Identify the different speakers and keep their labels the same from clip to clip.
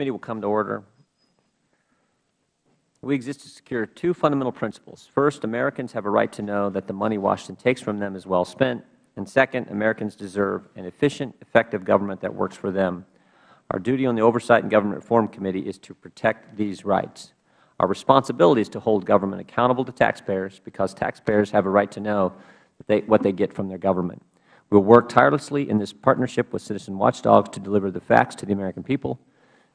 Speaker 1: committee will come to order. We exist to secure two fundamental principles. First, Americans have a right to know that the money Washington takes from them is well spent. And second, Americans deserve an efficient, effective government that works for them. Our duty on the Oversight and Government Reform Committee is to protect these rights. Our responsibility is to hold government accountable to taxpayers because taxpayers have a right to know they, what they get from their government. We will work tirelessly in this partnership with citizen watchdogs to deliver the facts to the American people,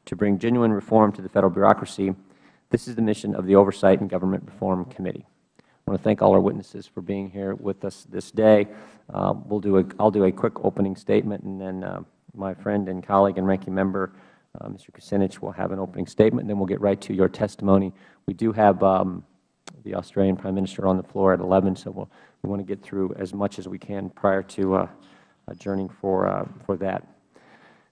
Speaker 1: to bring genuine reform to the Federal bureaucracy. This is the mission of the Oversight and Government Reform Committee. I want to thank all our witnesses for being here with us this day. Uh, we'll do a, I'll do a quick opening statement, and then uh, my friend and colleague and ranking member, uh, Mr. Kucinich, will have an opening statement, and then we'll get right to your testimony. We do have um, the Australian Prime Minister on the floor at 11, so we'll, we want to get through as much as we can prior to uh, adjourning for, uh, for that.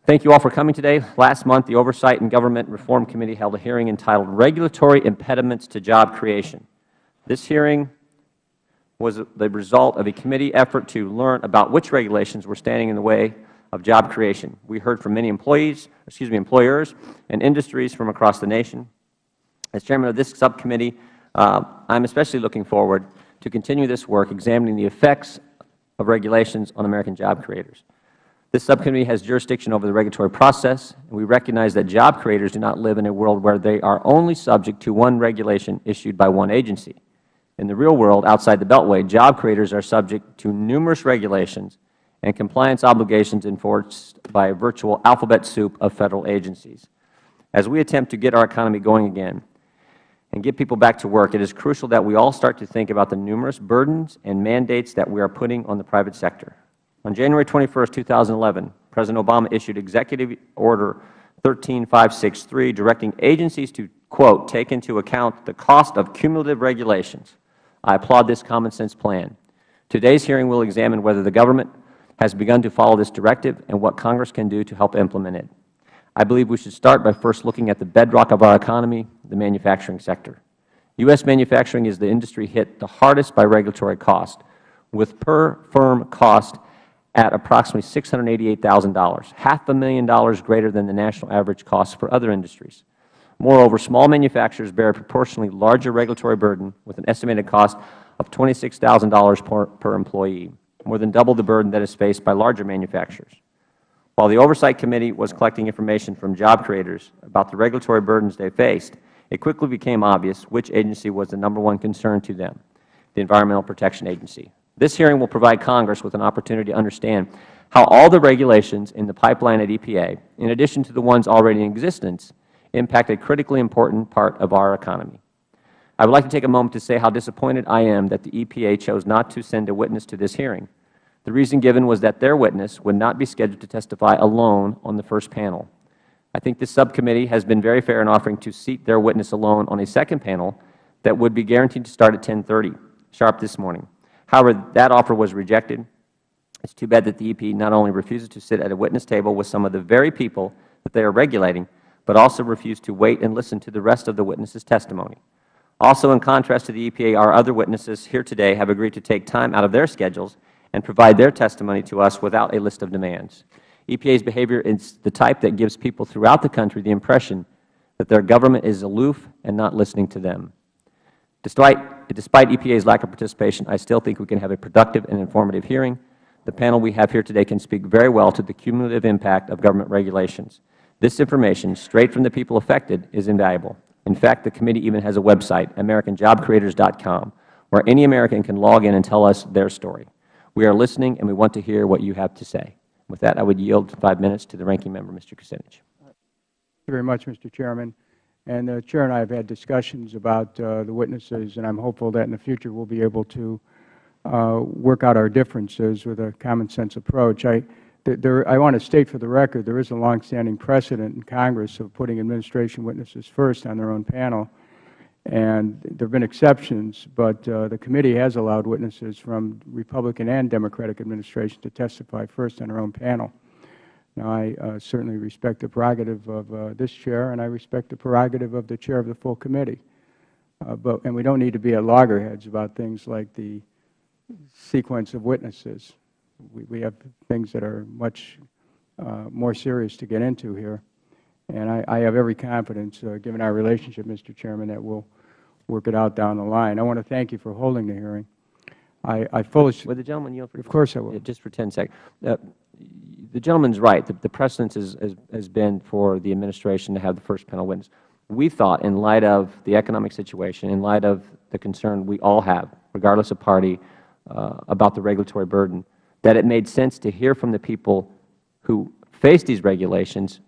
Speaker 1: Thank you all for coming today. Last month, the Oversight and Government Reform Committee held a hearing entitled Regulatory Impediments to Job Creation. This hearing was the result of a committee effort to learn about which regulations were standing in the way of job creation. We heard from many employees, excuse me, employers and industries from across the nation. As Chairman of this subcommittee, uh, I am especially looking forward to continue this work examining the effects of regulations on American job creators. This subcommittee has jurisdiction over the regulatory process, and we recognize that job creators do not live in a world where they are only subject to one regulation issued by one agency. In the real world, outside the Beltway, job creators are subject to numerous regulations and compliance obligations enforced by a virtual alphabet soup of Federal agencies. As we attempt to get our economy going again, and get people back to work, it is crucial that we all start to think about the numerous burdens and mandates that we are putting on the private sector. On January 21, 2011, President Obama issued Executive Order 13563 directing agencies to, quote, take into account the cost of cumulative regulations. I applaud this common sense plan. Today's hearing will examine whether the government has begun to follow this directive and what Congress can do to help implement it. I believe we should start by first looking at the bedrock of our economy, the manufacturing sector. U.S. manufacturing is the industry hit the hardest by regulatory cost, with per firm cost at approximately $688,000, half a million dollars greater than the national average cost for other industries. Moreover, small manufacturers bear a proportionally larger regulatory burden with an estimated cost of $26,000 per, per employee, more than double the burden that is faced by larger manufacturers. While the Oversight Committee was collecting information from job creators about the regulatory burdens they faced, it quickly became obvious which agency was the number one concern to them, the Environmental Protection Agency. This hearing will provide Congress with an opportunity to understand how all the regulations in the pipeline at EPA, in addition to the ones already in existence, impact a critically important part of our economy. I would like to take a moment to say how disappointed I am that the EPA chose not to send a witness to this hearing. The reason given was that their witness would not be scheduled to testify alone on the first panel. I think this subcommittee has been very fair in offering to seat their witness alone on a second panel that would be guaranteed to start at 1030 sharp this morning. However, that offer was rejected. It is too bad that the EP not only refuses to sit at a witness table with some of the very people that they are regulating, but also refused to wait and listen to the rest of the witnesses' testimony. Also, in contrast to the EPA, our other witnesses here today have agreed to take time out of their schedules and provide their testimony to us without a list of demands. EPA's behavior is the type that gives people throughout the country the impression that their government is aloof and not listening to them. Despite, despite EPA's lack of participation, I still think we can have a productive and informative hearing. The panel we have here today can speak very well to the cumulative impact of government regulations. This information, straight from the people affected, is invaluable. In fact, the committee even has a website, americanjobcreators.com, where any American can log in and tell us their story. We are listening, and we want to hear what you have to say. With that, I would yield five minutes to the ranking member, Mr. Kucinich.
Speaker 2: Thank you very much, Mr. Chairman. And the Chair and I have had discussions about uh, the witnesses, and I'm hopeful that in the future we'll be able to uh, work out our differences with a common-sense approach. I, there, I want to state for the record there is a longstanding precedent in Congress of putting administration witnesses first on their own panel. And there have been exceptions, but uh, the committee has allowed witnesses from Republican and Democratic administrations to testify first on their own panel. Now, I uh, certainly respect the prerogative of uh, this Chair, and I respect the prerogative of the Chair of the full committee. Uh, but, and we don't need to be at loggerheads about things like the sequence of witnesses. We, we have things that are much uh, more serious to get into here. And I, I have every confidence, uh, given our relationship, Mr. Chairman, that we'll work it out down the line. I want to thank you for holding the hearing. I, I fully,
Speaker 1: Would the gentleman yield for?
Speaker 2: of course I will.
Speaker 1: Just for 10 seconds. The gentleman's right. The- The precedence is- has has been for the administration to have the first panel witness. We thought, in light of the economic situation, in light of the concern we all have, regardless of party, uh, about the regulatory burden, that it made sense to hear from the people who face these regulations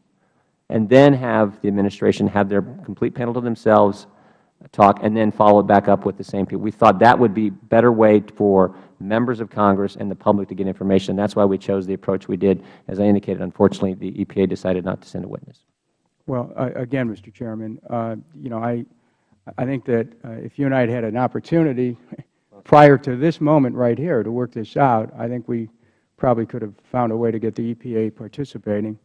Speaker 1: and then have the administration have their complete panel to themselves talk, and then follow it back up with the same people. We thought that would be a better way for members of Congress and the public to get information. That is why we chose the approach we did. As I indicated, unfortunately, the EPA decided not to send a witness.
Speaker 2: Well, uh, again, Mr. Chairman, uh, you know, I, I think that uh, if you and I had had an opportunity prior to this moment right here to work this out, I think we probably could have found a way to get the EPA participating.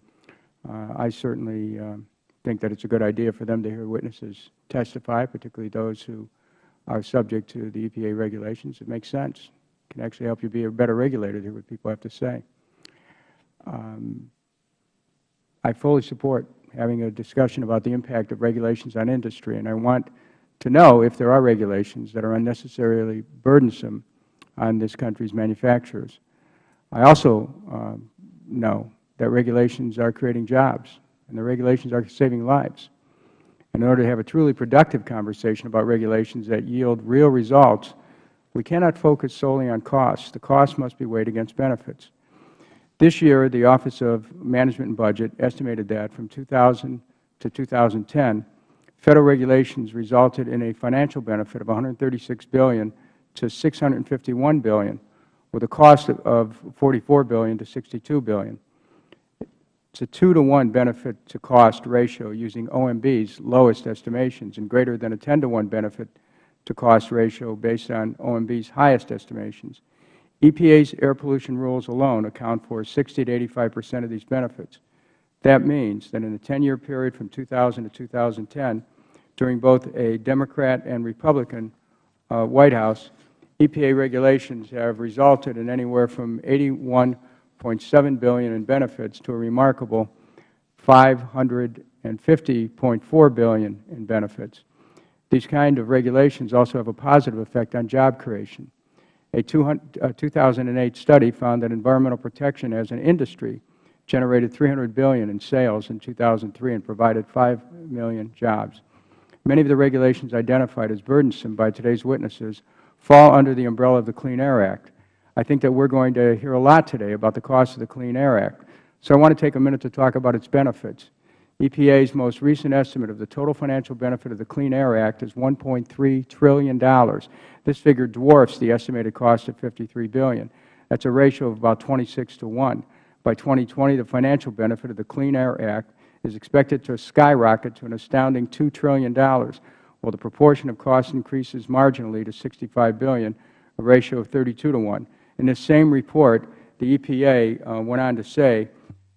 Speaker 2: Uh, I certainly um, think that it's a good idea for them to hear witnesses testify, particularly those who are subject to the EPA regulations. It makes sense. It can actually help you be a better regulator to hear what people have to say. Um, I fully support having a discussion about the impact of regulations on industry, and I want to know if there are regulations that are unnecessarily burdensome on this country's manufacturers. I also um, know that regulations are creating jobs, and the regulations are saving lives. In order to have a truly productive conversation about regulations that yield real results, we cannot focus solely on costs. The costs must be weighed against benefits. This year, the Office of Management and Budget estimated that from 2000 to 2010, Federal regulations resulted in a financial benefit of 136 billion to 651 billion, with a cost of- of 44 billion to $62 billion. It's a 2 to 1 benefit to cost ratio using OMB's lowest estimations and greater than a 10 to 1 benefit to cost ratio based on OMB's highest estimations. EPA's air pollution rules alone account for 60 to 85 percent of these benefits. That means that in the 10-year period from 2000 to 2010, during both a Democrat and Republican uh, White House, EPA regulations have resulted in anywhere from $81.7 billion in benefits to a remarkable 550.4 billion in benefits. These kind of regulations also have a positive effect on job creation. A 2008 study found that environmental protection as an industry generated 300 billion in sales in 2003 and provided 5 million jobs. Many of the regulations identified as burdensome by today's witnesses fall under the umbrella of the Clean Air Act. I think that we are going to hear a lot today about the cost of the Clean Air Act. So I want to take a minute to talk about its benefits. EPA's most recent estimate of the total financial benefit of the Clean Air Act is $1.3 trillion. This figure dwarfs the estimated cost of 53 billion. That is a ratio of about 26 to 1. By 2020, the financial benefit of the Clean Air Act is expected to skyrocket to an astounding $2 trillion, while the proportion of cost increases marginally to 65 billion, a ratio of 32 to 1. In this same report, the EPA uh, went on to say,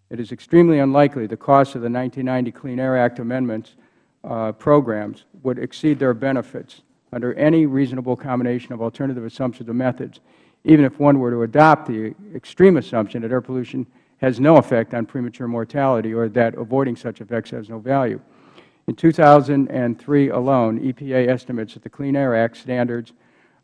Speaker 2: it is extremely unlikely the cost of the 1990 Clean Air Act amendments uh, programs would exceed their benefits under any reasonable combination of alternative assumptions or methods, even if one were to adopt the extreme assumption that air pollution has no effect on premature mortality or that avoiding such effects has no value. In 2003 alone, EPA estimates that the Clean Air Act standards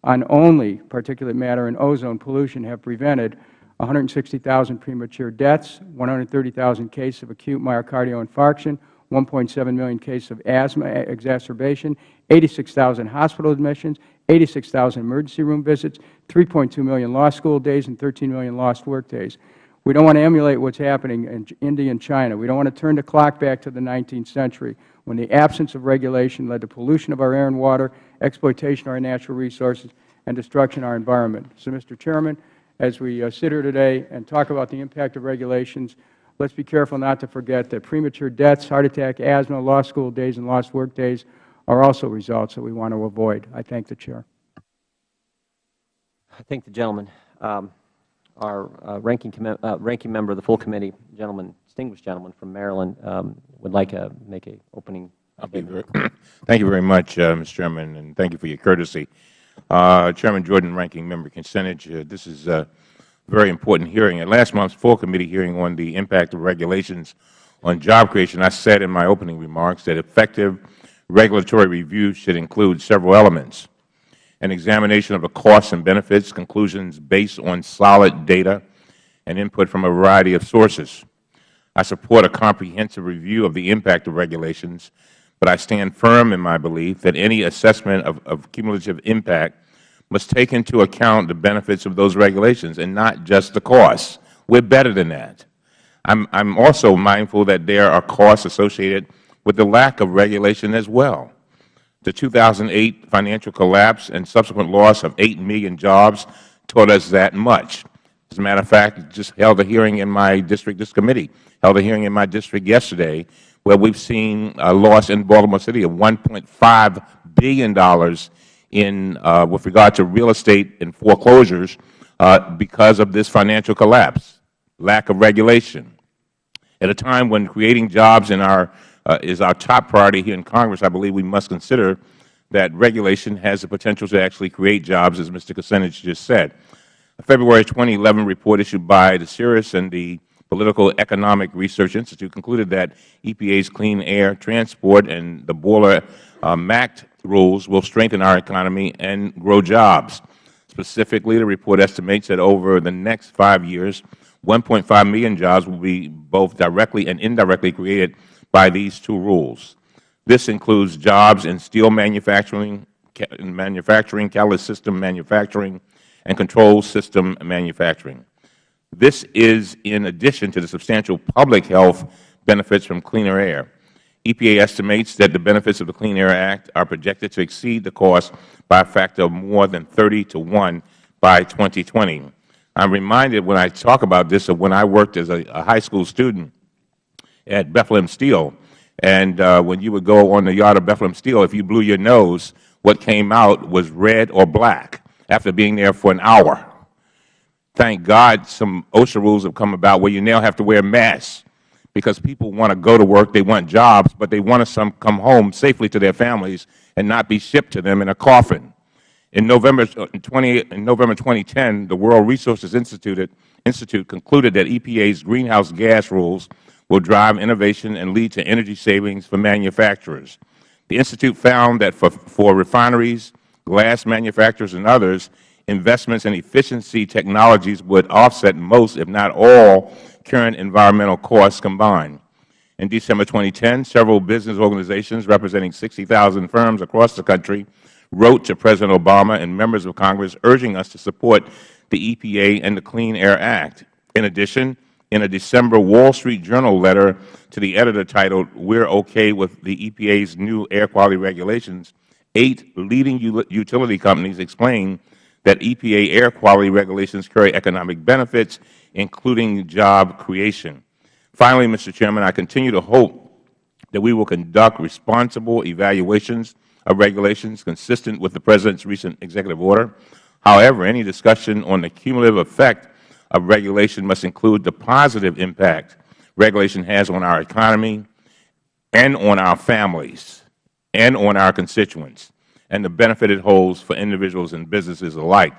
Speaker 2: on only particulate matter and ozone pollution have prevented 160,000 premature deaths, 130,000 cases of acute myocardial infarction, 1.7 million cases of asthma exacerbation, 86,000 hospital admissions, 86,000 emergency room visits, 3.2 million lost school days, and 13 million lost work days. We don't want to emulate what is happening in India and China. We don't want to turn the clock back to the 19th century when the absence of regulation led to pollution of our air and water, exploitation of our natural resources, and destruction of our environment. So, Mr. Chairman, as we uh, sit here today and talk about the impact of regulations, let's be careful not to forget that premature deaths, heart attack, asthma, lost school days, and lost work days are also results that we want to avoid. I thank the Chair.
Speaker 1: I thank the gentleman. Um, our uh, ranking, uh, ranking member of the full committee, gentleman, distinguished gentleman from Maryland, um, would like to make an opening.
Speaker 3: Thank you very much, uh, Mr. Chairman, and thank you for your courtesy. Uh, Chairman Jordan, Ranking Member Kucinich, uh, this is a very important hearing. At last month's full committee hearing on the impact of regulations on job creation, I said in my opening remarks that effective regulatory review should include several elements. An examination of the costs and benefits, conclusions based on solid data, and input from a variety of sources. I support a comprehensive review of the impact of regulations, but I stand firm in my belief that any assessment of, of cumulative impact must take into account the benefits of those regulations and not just the costs. We are better than that. I am also mindful that there are costs associated with the lack of regulation as well. The 2008 financial collapse and subsequent loss of 8 million jobs taught us that much. As a matter of fact, just held a hearing in my district, this committee held a hearing in my district yesterday where we have seen a loss in Baltimore City of $1.5 billion in, uh, with regard to real estate and foreclosures uh, because of this financial collapse, lack of regulation. At a time when creating jobs in our uh, is our top priority here in Congress, I believe we must consider that regulation has the potential to actually create jobs, as Mr. Kucinich just said. A February 2011 report issued by the Ceres and the Political Economic Research Institute concluded that EPA's Clean Air, Transport, and the Boiler uh, MACT rules will strengthen our economy and grow jobs. Specifically, the report estimates that over the next five years, 1.5 million jobs will be both directly and indirectly created by these two rules. This includes jobs in steel manufacturing, manufacturing, catalyst system manufacturing, and control system manufacturing. This is in addition to the substantial public health benefits from cleaner air. EPA estimates that the benefits of the Clean Air Act are projected to exceed the cost by a factor of more than 30 to 1 by 2020. I am reminded when I talk about this of when I worked as a, a high school student at Bethlehem Steel. And uh, when you would go on the yard of Bethlehem Steel, if you blew your nose, what came out was red or black after being there for an hour. Thank God some OSHA rules have come about where you now have to wear masks because people want to go to work, they want jobs, but they want to come home safely to their families and not be shipped to them in a coffin. In November, uh, 20, in November 2010, the World Resources Institute, Institute concluded that EPA's greenhouse gas rules will drive innovation and lead to energy savings for manufacturers. The Institute found that for, for refineries, glass manufacturers, and others, investments in efficiency technologies would offset most, if not all, current environmental costs combined. In December 2010, several business organizations representing 60,000 firms across the country wrote to President Obama and members of Congress urging us to support the EPA and the Clean Air Act. In addition, in a December Wall Street Journal letter to the editor titled, We're Okay with the EPA's New Air Quality Regulations, eight leading utility companies explained that EPA air quality regulations carry economic benefits, including job creation. Finally, Mr. Chairman, I continue to hope that we will conduct responsible evaluations of regulations consistent with the President's recent executive order. However, any discussion on the cumulative effect of regulation must include the positive impact regulation has on our economy and on our families and on our constituents and the benefit it holds for individuals and businesses alike.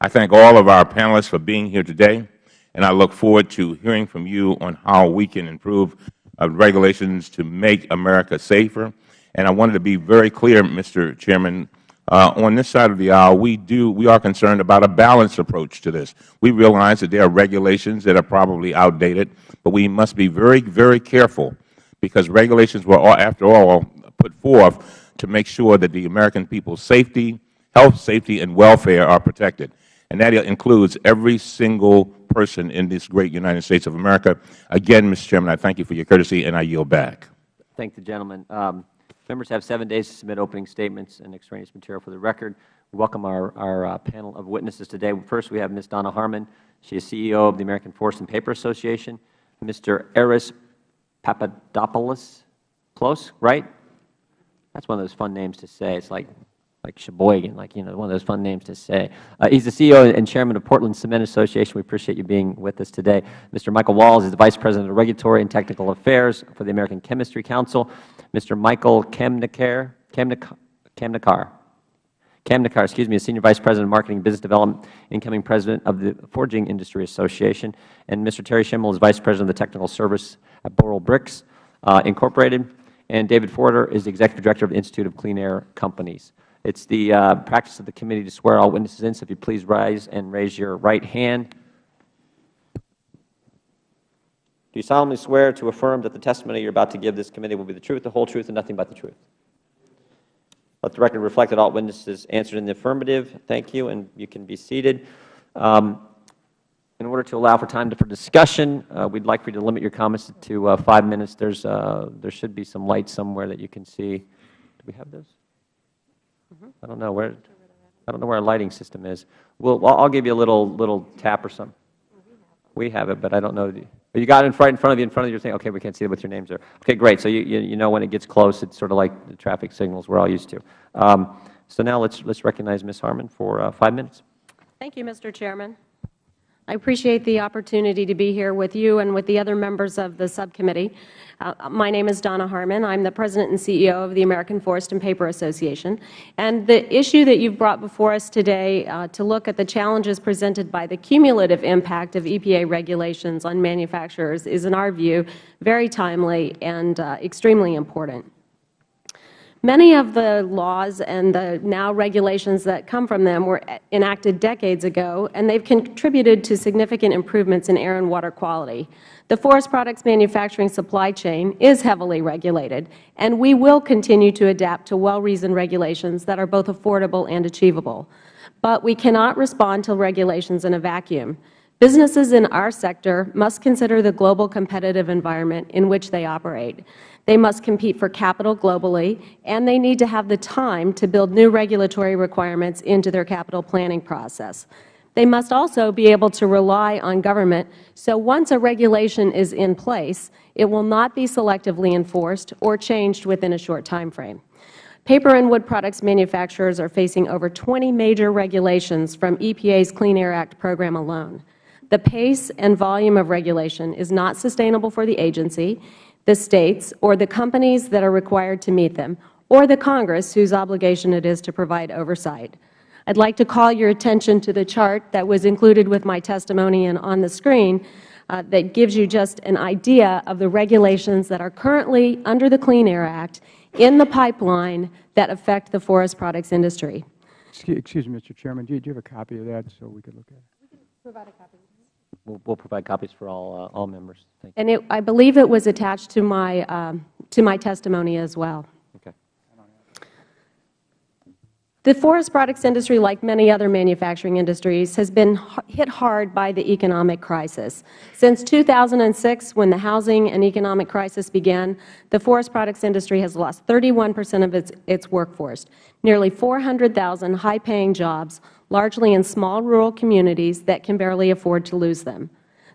Speaker 3: I thank all of our panelists for being here today, and I look forward to hearing from you on how we can improve uh, regulations to make America safer. And I wanted to be very clear, Mr. Chairman, uh, on this side of the aisle, we do we are concerned about a balanced approach to this. We realize that there are regulations that are probably outdated, but we must be very, very careful because regulations were, after all, put forth to make sure that the American people's safety, health, safety, and welfare are protected. And that includes every single person in this great United States of America. Again, Mr. Chairman, I thank you for your courtesy, and I yield back.
Speaker 1: Thank the gentleman. Um, Members have seven days to submit opening statements and extraneous material for the record. We welcome our, our uh, panel of witnesses today. First, we have Ms. Donna Harman. She is CEO of the American Forest and Paper Association. Mr. Aris Papadopoulos. Close, right? That's one of those fun names to say. It's like like Sheboygan, like, you know, one of those fun names to say. Uh, he's the CEO and Chairman of Portland Cement Association. We appreciate you being with us today. Mr. Michael Walls is the Vice President of Regulatory and Technical Affairs for the American Chemistry Council. Mr. Michael Kamnikar, Kamnikar, Kamnikar, Kamnikar, excuse me, is Senior Vice President of Marketing and Business Development, incoming President of the Forging Industry Association. And Mr. Terry Schimel is Vice President of the Technical Service at Boral Bricks uh, Incorporated, and David Foerter is the Executive Director of the Institute of Clean Air Companies. It's the uh, practice of the committee to swear all witnesses in, so if you please rise and raise your right hand. Do you solemnly swear to affirm that the testimony you are about to give this committee will be the truth, the whole truth, and nothing but the truth? Let the record reflect that all witnesses answered in the affirmative. Thank you, and you can be seated. Um, in order to allow for time for discussion, uh, we'd like for you to limit your comments to uh, five minutes. There's, uh, there should be some lights somewhere that you can see. Do we have those? I don't know where. I don't know where our lighting system is. We'll, I'll I'll give you a little little tap or something. We have it, but I don't know. the- You got it in front, in front of you, in front of you, you're saying, okay, we can't see it with your names there. Okay, great. So you, you you know when it gets close, it's sort of like the traffic signals we're all used to. Um, So now let's, let's recognize Ms. Harman for uh, five minutes.
Speaker 4: Thank you, Mr. Chairman. I appreciate the opportunity to be here with you and with the other members of the subcommittee. Uh, my name is Donna Harman. I am the President and CEO of the American Forest and Paper Association. And the issue that you have brought before us today uh, to look at the challenges presented by the cumulative impact of EPA regulations on manufacturers is, in our view, very timely and uh, extremely important. Many of the laws and the now regulations that come from them were enacted decades ago, and they have contributed to significant improvements in air and water quality. The forest products manufacturing supply chain is heavily regulated, and we will continue to adapt to well-reasoned regulations that are both affordable and achievable. But we cannot respond to regulations in a vacuum. Businesses in our sector must consider the global competitive environment in which they operate. They must compete for capital globally, and they need to have the time to build new regulatory requirements into their capital planning process. They must also be able to rely on government, so once a regulation is in place, it will not be selectively enforced or changed within a short time frame. Paper and wood products manufacturers are facing over 20 major regulations from EPA's Clean Air Act program alone. The pace and volume of regulation is not sustainable for the agency, the States, or the companies that are required to meet them, or the Congress, whose obligation it is to provide oversight. I would like to call your attention to the chart that was included with my testimony and on the screen uh, that gives you just an idea of the regulations that are currently under the Clean Air Act in the pipeline that affect the forest products industry.
Speaker 2: Excuse me, Mr. Chairman, do you, do you have a copy of that so we could look at it?
Speaker 4: We can provide a copy.
Speaker 1: We'll, we'll provide copies for all, uh, all members. Thank you.
Speaker 4: And it, I believe it was attached to my, um, to my testimony as well.
Speaker 1: Okay.
Speaker 4: The forest products industry, like many other manufacturing industries, has been hit hard by the economic crisis. Since 2006, when the housing and economic crisis began, the forest products industry has lost 31 percent of its, its workforce, nearly 400,000 high-paying jobs, largely in small rural communities that can barely afford to lose them.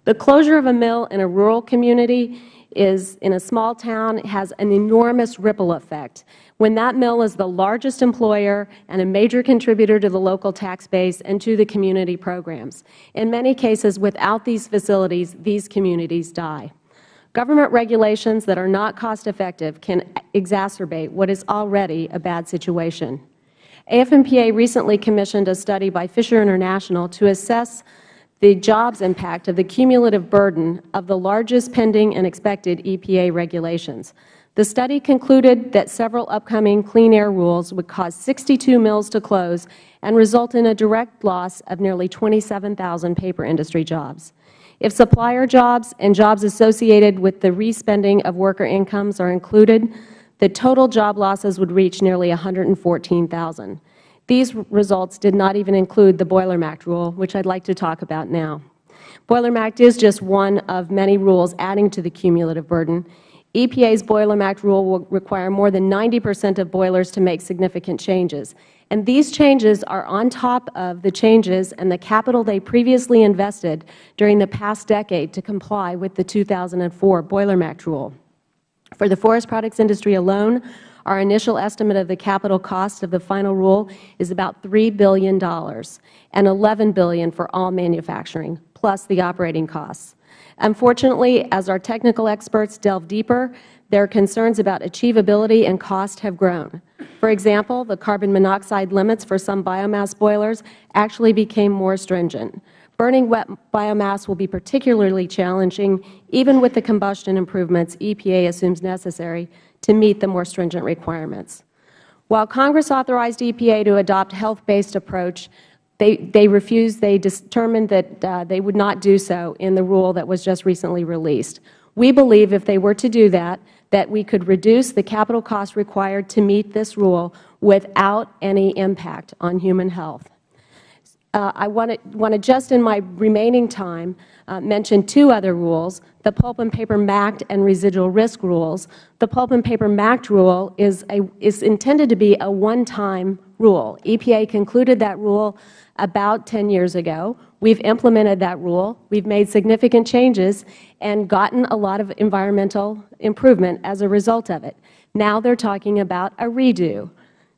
Speaker 4: The closure of a mill in a rural community is in a small town has an enormous ripple effect. When that mill is the largest employer and a major contributor to the local tax base and to the community programs. In many cases, without these facilities, these communities die. Government regulations that are not cost effective can exacerbate what is already a bad situation. AF&PA recently commissioned a study by Fisher International to assess the jobs impact of the cumulative burden of the largest pending and expected EPA regulations. The study concluded that several upcoming clean air rules would cause 62 mills to close and result in a direct loss of nearly 27,000 paper industry jobs. If supplier jobs and jobs associated with the respending of worker incomes are included, the total job losses would reach nearly 114,000. These results did not even include the Boiler MACT rule, which I would like to talk about now. Boiler MACT is just one of many rules adding to the cumulative burden. EPA's Boiler MACT rule will require more than 90 percent of boilers to make significant changes. And these changes are on top of the changes and the capital they previously invested during the past decade to comply with the 2004 Boiler MACT rule. For the forest products industry alone, our initial estimate of the capital cost of the final rule is about $3 billion and $11 billion for all manufacturing, plus the operating costs. Unfortunately, as our technical experts delve deeper, their concerns about achievability and cost have grown. For example, the carbon monoxide limits for some biomass boilers actually became more stringent. Burning wet biomass will be particularly challenging, even with the combustion improvements EPA assumes necessary to meet the more stringent requirements. While Congress authorized EPA to adopt a health-based approach, they, they refused, they determined that uh, they would not do so in the rule that was just recently released. We believe if they were to do that, that we could reduce the capital cost required to meet this rule without any impact on human health. Uh, I want to, want to just in my remaining time uh, mention two other rules, the pulp and paper MACT and residual risk rules. The pulp and paper MACT rule is, a, is intended to be a one-time rule. EPA concluded that rule about 10 years ago. We've implemented that rule. We've made significant changes and gotten a lot of environmental improvement as a result of it. Now they are talking about a redo.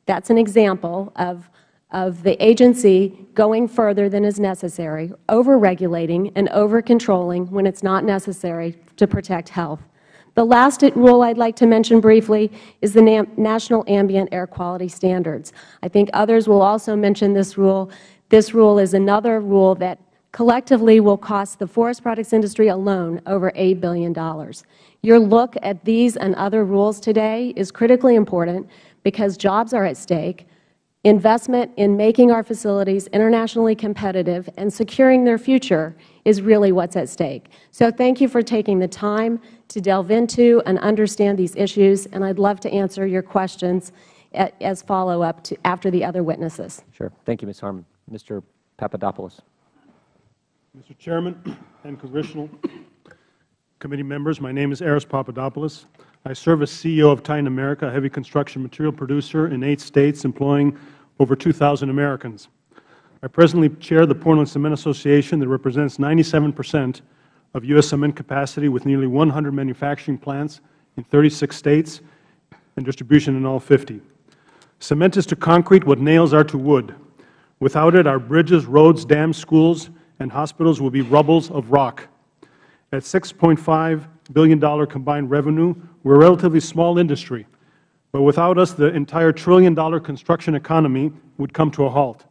Speaker 4: That's an example of of the agency going further than is necessary, over-regulating and over-controlling when it's not necessary to protect health. The last rule I'd like to mention briefly is the National Ambient Air Quality Standards. I think others will also mention this rule. This rule is another rule that collectively will cost the forest products industry alone over $8 billion. Your look at these and other rules today is critically important because jobs are at stake, Investment in making our facilities internationally competitive and securing their future is really what is at stake. So thank you for taking the time to delve into and understand these issues, and I would love to answer your questions as follow-up to after the other witnesses.
Speaker 1: Sure. Thank you, Ms. Harman. Mr. Papadopoulos.
Speaker 5: Mr. Chairman and Congressional Committee members, my name is Aris Papadopoulos. I serve as CEO of Titan America, a heavy construction material producer in eight states employing over 2,000 Americans. I presently chair the Portland Cement Association that represents 97 percent of U.S. cement capacity with nearly 100 manufacturing plants in 36 states and distribution in all 50. Cement is to concrete what nails are to wood. Without it, our bridges, roads, dams, schools, and hospitals will be rubbles of rock. At $6.5 billion combined revenue, we are a relatively small industry, but without us, the entire trillion-dollar construction economy would come to a halt.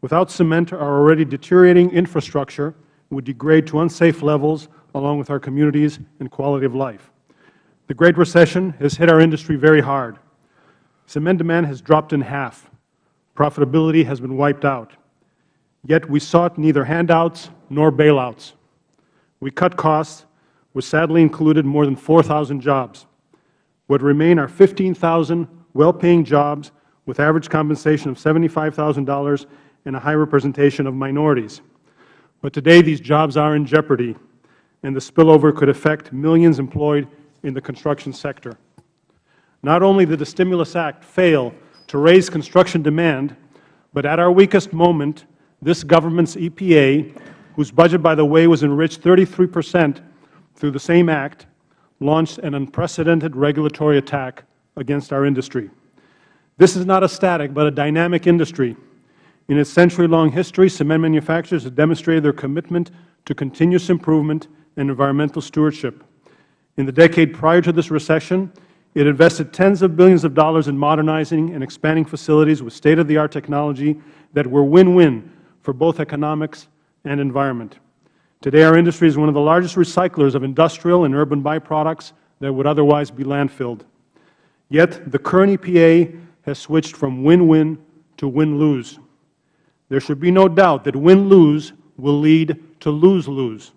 Speaker 5: Without cement, our already deteriorating infrastructure would degrade to unsafe levels along with our communities and quality of life. The Great Recession has hit our industry very hard. Cement demand has dropped in half. Profitability has been wiped out. Yet we sought neither handouts nor bailouts. We cut costs, which sadly included more than 4,000 jobs. What remain are 15,000 well-paying jobs with average compensation of $75,000 and a high representation of minorities. But today these jobs are in jeopardy, and the spillover could affect millions employed in the construction sector. Not only did the Stimulus Act fail to raise construction demand, but at our weakest moment, this government's EPA, whose budget, by the way, was enriched 33 percent through the same act, launched an unprecedented regulatory attack against our industry. This is not a static but a dynamic industry. In its century-long history, cement manufacturers have demonstrated their commitment to continuous improvement and environmental stewardship. In the decade prior to this recession, it invested tens of billions of dollars in modernizing and expanding facilities with state-of-the-art technology that were win-win for both economics and environment. Today, our industry is one of the largest recyclers of industrial and urban byproducts that would otherwise be landfilled. Yet, the current EPA has switched from win-win to win-lose. There should be no doubt that win-lose will lead to lose-lose.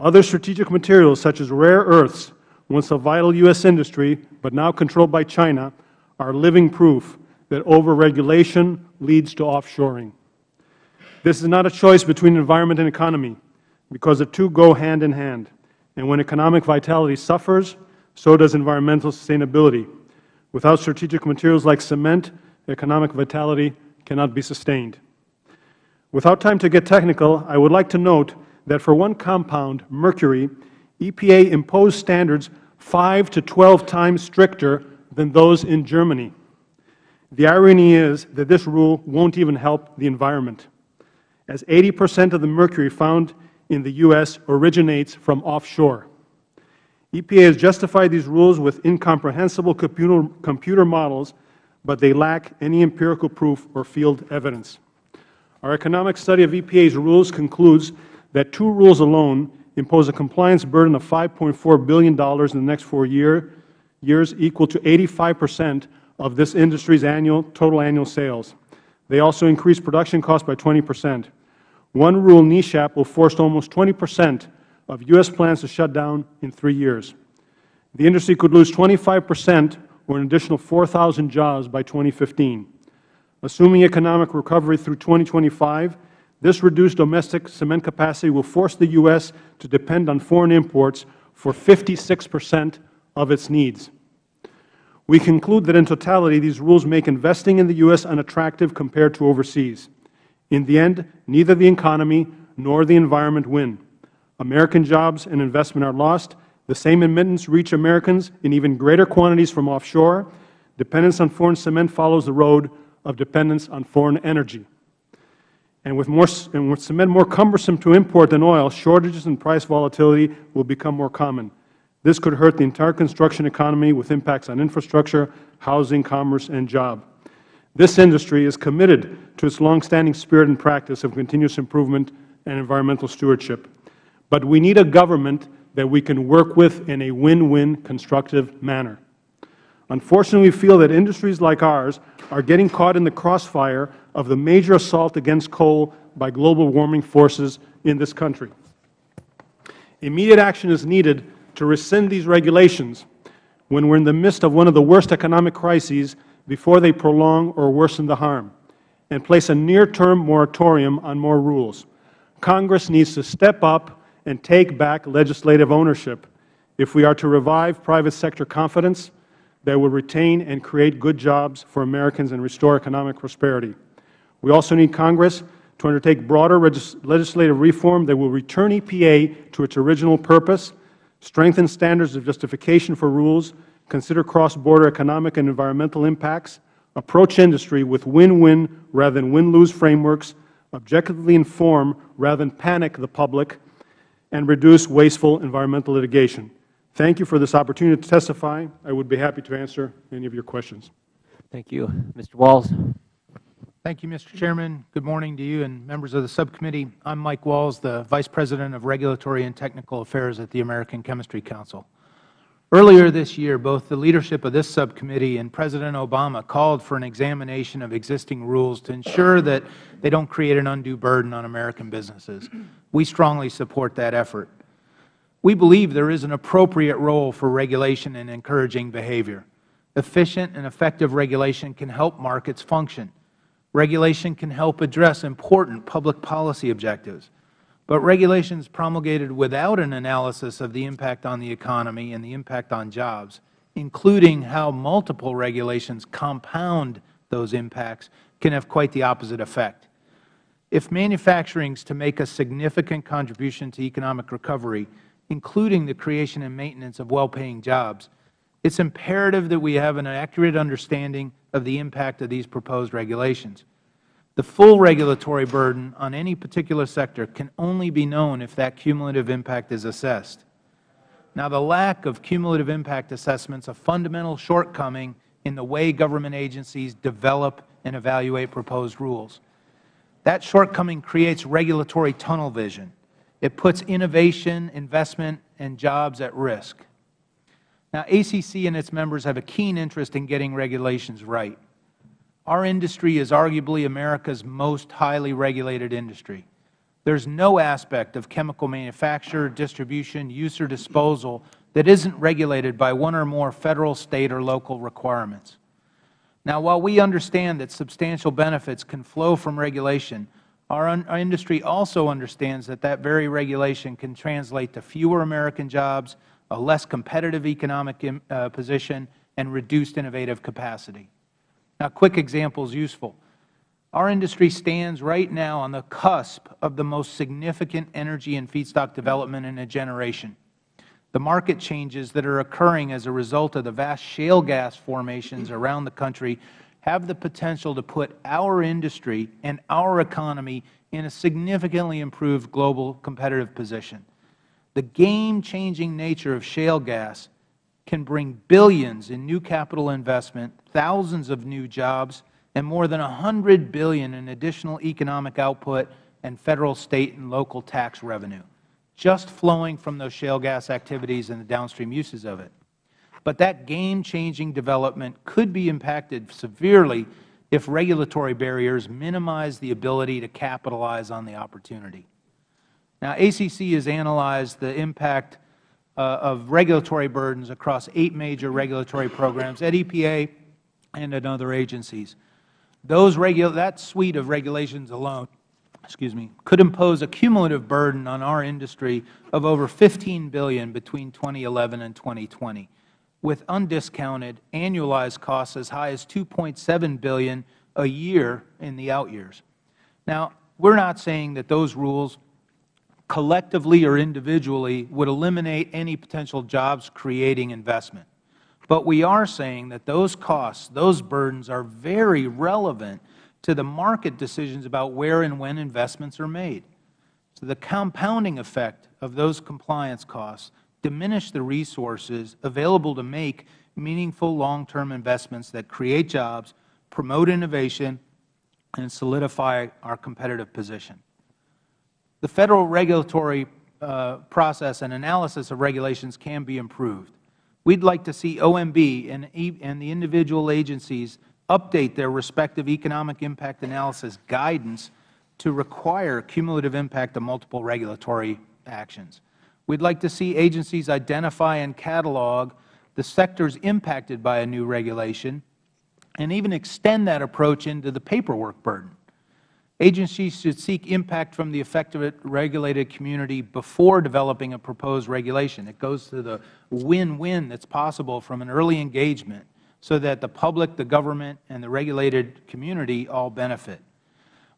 Speaker 5: Other strategic materials, such as rare earths, once a vital U.S. industry but now controlled by China, are living proof that overregulation leads to offshoring. This is not a choice between environment and economy because the two go hand in hand. And when economic vitality suffers, so does environmental sustainability. Without strategic materials like cement, economic vitality cannot be sustained. Without time to get technical, I would like to note that for one compound, mercury, EPA imposed standards 5 to 12 times stricter than those in Germany. The irony is that this rule won't even help the environment, as 80 percent of the mercury found in the U.S. originates from offshore. EPA has justified these rules with incomprehensible computer, computer models, but they lack any empirical proof or field evidence. Our economic study of EPA's rules concludes that two rules alone impose a compliance burden of $5.4 billion in the next four year, years, equal to 85 percent of this industry's annual, total annual sales. They also increase production costs by 20 percent. One rule, NESHAP, will force almost 20 percent of U.S. plants to shut down in three years. The industry could lose 25 percent or an additional 4,000 jobs by 2015. Assuming economic recovery through 2025, this reduced domestic cement capacity will force the U.S. to depend on foreign imports for 56 percent of its needs. We conclude that in totality, these rules make investing in the U.S. unattractive compared to overseas. In the end, neither the economy nor the environment win. American jobs and investment are lost. The same emittance reach Americans in even greater quantities from offshore. Dependence on foreign cement follows the road of dependence on foreign energy. And with, more, and with cement more cumbersome to import than oil, shortages and price volatility will become more common. This could hurt the entire construction economy with impacts on infrastructure, housing, commerce, and job. This industry is committed to its longstanding spirit and practice of continuous improvement and environmental stewardship. But we need a government that we can work with in a win-win constructive manner. Unfortunately, we feel that industries like ours are getting caught in the crossfire of the major assault against coal by global warming forces in this country. Immediate action is needed to rescind these regulations when we are in the midst of one of the worst economic crises before they prolong or worsen the harm, and place a near-term moratorium on more rules. Congress needs to step up and take back legislative ownership if we are to revive private sector confidence that will retain and create good jobs for Americans and restore economic prosperity. We also need Congress to undertake broader legislative reform that will return EPA to its original purpose, strengthen standards of justification for rules, consider cross-border economic and environmental impacts, approach industry with win-win rather than win-lose frameworks, objectively inform rather than panic the public, and reduce wasteful environmental litigation. Thank you for this opportunity to testify. I would be happy to answer any of your questions.
Speaker 1: Thank you. Mr. Walls.
Speaker 6: Thank you, Mr. Chairman. Good morning to you and members of the subcommittee. I'm Mike Walls, the Vice President of Regulatory and Technical Affairs at the American Chemistry Council. Earlier this year, both the leadership of this subcommittee and President Obama called for an examination of existing rules to ensure that they don't create an undue burden on American businesses. We strongly support that effort. We believe there is an appropriate role for regulation in encouraging behavior. Efficient and effective regulation can help markets function. Regulation can help address important public policy objectives. But regulations promulgated without an analysis of the impact on the economy and the impact on jobs, including how multiple regulations compound those impacts, can have quite the opposite effect. If manufacturing is to make a significant contribution to economic recovery, including the creation and maintenance of well-paying jobs, it is imperative that we have an accurate understanding of the impact of these proposed regulations. The full regulatory burden on any particular sector can only be known if that cumulative impact is assessed. Now, the lack of cumulative impact assessments is a fundamental shortcoming in the way government agencies develop and evaluate proposed rules. That shortcoming creates regulatory tunnel vision. It puts innovation, investment, and jobs at risk. Now, ACC and its members have a keen interest in getting regulations right. Our industry is arguably America's most highly regulated industry. There is no aspect of chemical manufacture, distribution, use, or disposal that isn't regulated by one or more Federal, State, or local requirements. Now, while we understand that substantial benefits can flow from regulation, our, our, industry also understands that that very regulation can translate to fewer American jobs, a less competitive economic uh, position, and reduced innovative capacity. Now, a quick example is useful. Our industry stands right now on the cusp of the most significant energy and feedstock development in a generation. The market changes that are occurring as a result of the vast shale gas formations around the country have the potential to put our industry and our economy in a significantly improved global competitive position. The game-changing nature of shale gas can bring billions in new capital investment, thousands of new jobs, and more than 100 billion in additional economic output and Federal, State, and local tax revenue, just flowing from those shale gas activities and the downstream uses of it. But that game-changing development could be impacted severely if regulatory barriers minimize the ability to capitalize on the opportunity. Now, ACC has analyzed the impact uh, of regulatory burdens across eight major regulatory programs at EPA and at other agencies. Those that suite of regulations alone excuse me, could impose a cumulative burden on our industry of over 15 billion between 2011 and 2020, with undiscounted annualized costs as high as 2.7 billion a year in the out years. Now, we are not saying that those rules collectively or individually would eliminate any potential jobs creating investment. But we are saying that those costs, those burdens are very relevant to the market decisions about where and when investments are made. So the compounding effect of those compliance costs diminish the resources available to make meaningful long-term investments that create jobs, promote innovation, and solidify our competitive position. The Federal regulatory uh, process and analysis of regulations can be improved. We would like to see OMB and, and the individual agencies update their respective economic impact analysis guidance to require cumulative impact of multiple regulatory actions. We would like to see agencies identify and catalog the sectors impacted by a new regulation and even extend that approach into the paperwork burden. Agencies should seek impact from the affected regulated community before developing a proposed regulation. It goes to the win-win that is possible from an early engagement so that the public, the government, and the regulated community all benefit.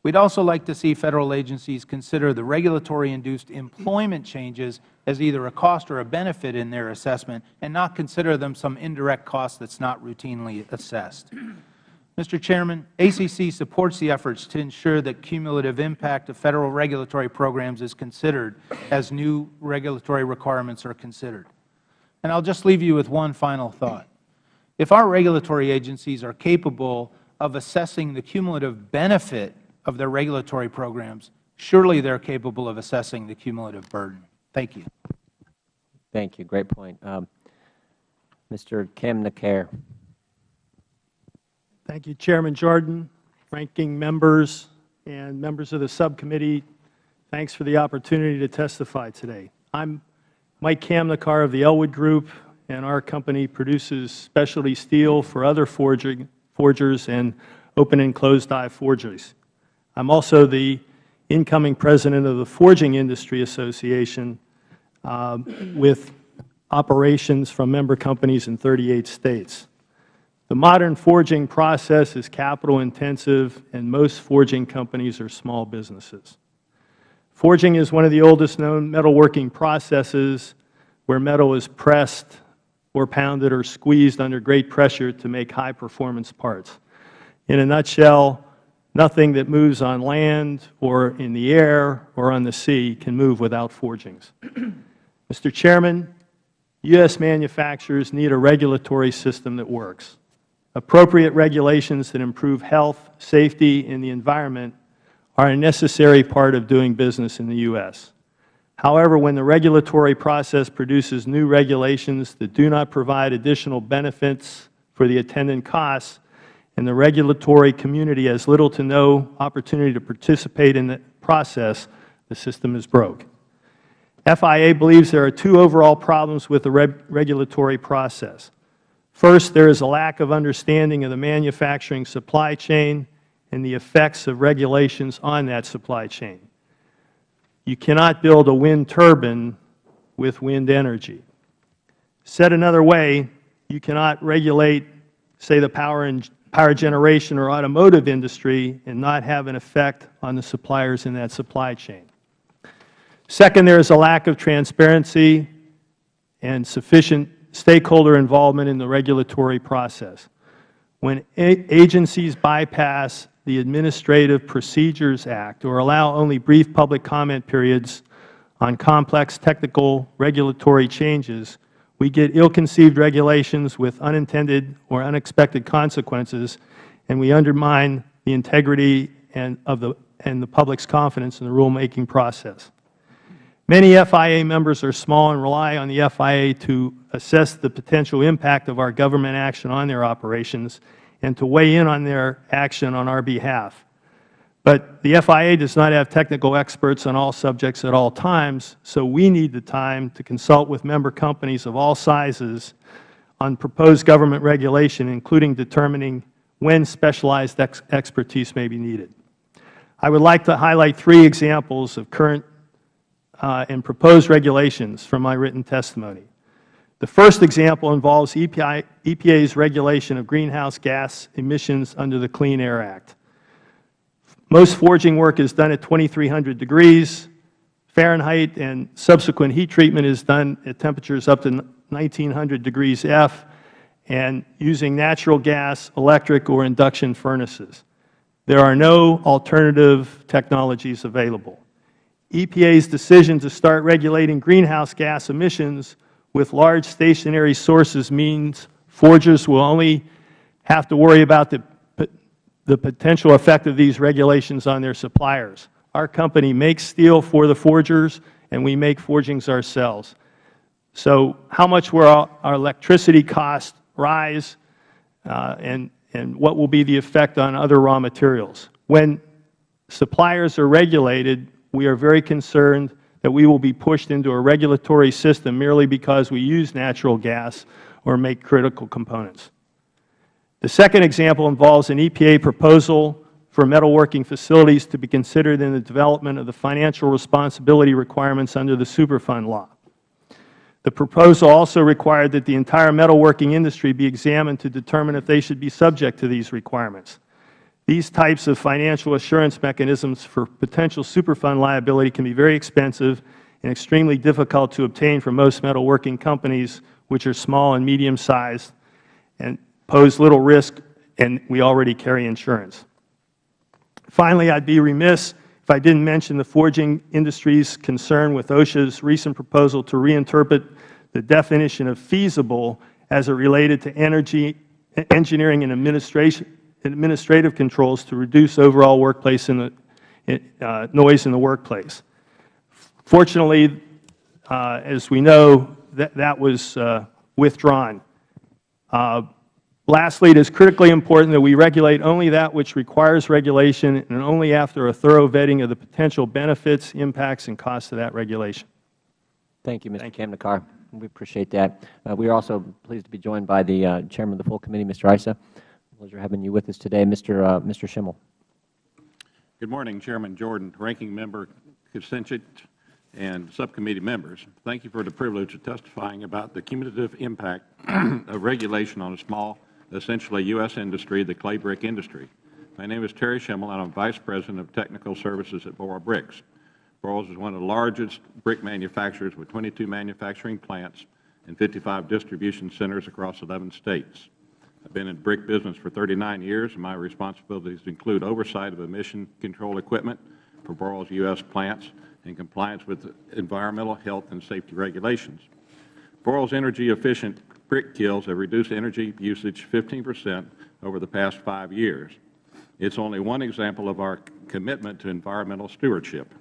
Speaker 6: We would also like to see Federal agencies consider the regulatory-induced employment changes as either a cost or a benefit in their assessment and not consider them some indirect cost that is not routinely assessed. Mr. Chairman, ACC supports the efforts to ensure that cumulative impact of Federal regulatory programs is considered as new regulatory requirements are considered. And I will just leave you with one final thought. If our regulatory agencies are capable of assessing the cumulative benefit of their regulatory programs, surely they are capable of assessing the cumulative burden. Thank you.
Speaker 1: Thank you. Great point. Um, Mr. Kamnaker.
Speaker 7: Thank you, Chairman Jordan, ranking members, and members of the subcommittee. Thanks for the opportunity to testify today. I'm Mike Kamnaker of the Ellwood Group, and our company produces specialty steel for other forging, forgers and open and closed die forgeries. I am also the incoming president of the Forging Industry Association uh, with operations from member companies in 38 states. The modern forging process is capital intensive and most forging companies are small businesses. Forging is one of the oldest known metalworking processes where metal is pressed or pounded or squeezed under great pressure to make high performance parts. In a nutshell, nothing that moves on land or in the air or on the sea can move without forgings. Mr. Chairman, U.S. manufacturers need a regulatory system that works. Appropriate regulations that improve health, safety, and the environment are a necessary part of doing business in the U.S. However, when the regulatory process produces new regulations that do not provide additional benefits for the attendant costs, and the regulatory community has little to no opportunity to participate in the process, the system is broke. FIA believes there are two overall problems with the regulatory process. First, there is a lack of understanding of the manufacturing supply chain and the effects of regulations on that supply chain. You cannot build a wind turbine with wind energy. Said another way, you cannot regulate, say, the power and power generation or automotive industry and not have an effect on the suppliers in that supply chain. Second, there is a lack of transparency and sufficient stakeholder involvement in the regulatory process. When agencies bypass the Administrative Procedures Act or allow only brief public comment periods on complex technical regulatory changes, we get ill-conceived regulations with unintended or unexpected consequences, and we undermine the integrity and, of the, and the public's confidence in the rulemaking process. Many FIA members are small and rely on the FIA to assess the potential impact of our government action on their operations and to weigh in on their action on our behalf. But the FIA does not have technical experts on all subjects at all times, so we need the time to consult with member companies of all sizes on proposed government regulation, including determining when specialized ex expertise may be needed. I would like to highlight three examples of current Uh, and proposed regulations from my written testimony. The first example involves EPA's regulation of greenhouse gas emissions under the Clean Air Act. Most forging work is done at 2,300 degrees Fahrenheit, and subsequent heat treatment is done at temperatures up to 1,900 degrees F and using natural gas, electric, or induction furnaces. There are no alternative technologies available. EPA's decision to start regulating greenhouse gas emissions with large stationary sources means forgers will only have to worry about the, the potential effect of these regulations on their suppliers. Our company makes steel for the forgers, and we make forgings ourselves. So how much will our, electricity costs rise, uh, and, and what will be the effect on other raw materials? When suppliers are regulated, we are very concerned that we will be pushed into a regulatory system merely because we use natural gas or make critical components. The second example involves an EPA proposal for metalworking facilities to be considered in the development of the financial responsibility requirements under the Superfund law. The proposal also required that the entire metalworking industry be examined to determine if they should be subject to these requirements. These types of financial assurance mechanisms for potential Superfund liability can be very expensive and extremely difficult to obtain for most metalworking companies, which are small and medium-sized and pose little risk, and we already carry insurance. Finally, I would be remiss if I didn't mention the forging industry's concern with OSHA's recent proposal to reinterpret the definition of feasible as it related to energy, engineering and administration, administrative controls to reduce overall workplace in the, uh, noise in the workplace. Fortunately, uh, as we know, that, that was uh, withdrawn. Uh, lastly, it is critically important that we regulate only that which requires regulation and only after a thorough vetting of the potential benefits, impacts, and costs of that regulation.
Speaker 1: Thank you, Mr. Kamnekar. We appreciate that. Uh, we are also pleased to be joined by the uh, Chairman of the full committee, Mr. Issa pleasure having you with us today. Mr. Uh, Mr. Schimel.
Speaker 8: Good morning, Chairman Jordan, Ranking Member Kucinich, and subcommittee members. Thank you for the privilege of testifying about the cumulative impact of regulation on a small, essentially U.S. industry, the clay brick industry. My name is Terry Schimel, and I am Vice President of Technical Services at Boral Bricks. Boral is one of the largest brick manufacturers with 22 manufacturing plants and 55 distribution centers across 11 states. I've been in brick business for 39 years, and my responsibilities include oversight of emission control equipment for Boral's U.S. plants in compliance with environmental, health, and safety regulations. Boral's energy-efficient brick kilns have reduced energy usage 15 percent over the past five years. It's only one example of our commitment to environmental stewardship.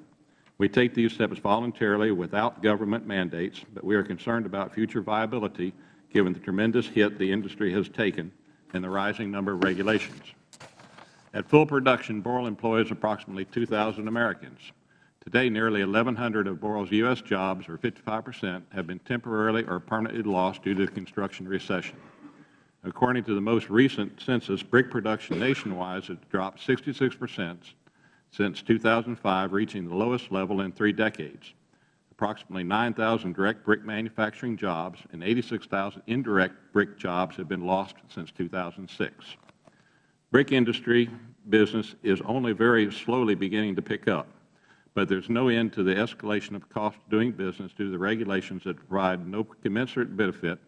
Speaker 8: We take these steps voluntarily without government mandates, but we are concerned about future viability given the tremendous hit the industry has taken and the rising number of regulations. At full production, Boral employs approximately 2,000 Americans. Today, nearly 1,100 of Boral's U.S. jobs, or 55 percent, have been temporarily or permanently lost due to the construction recession. According to the most recent census, brick production nationwide has dropped 66 percent since 2005, reaching the lowest level in three decades approximately 9,000 direct brick manufacturing jobs and 86,000 indirect brick jobs have been lost since 2006. Brick industry business is only very slowly beginning to pick up, but there is no end to the escalation of cost of doing business due to the regulations that provide no commensurate benefit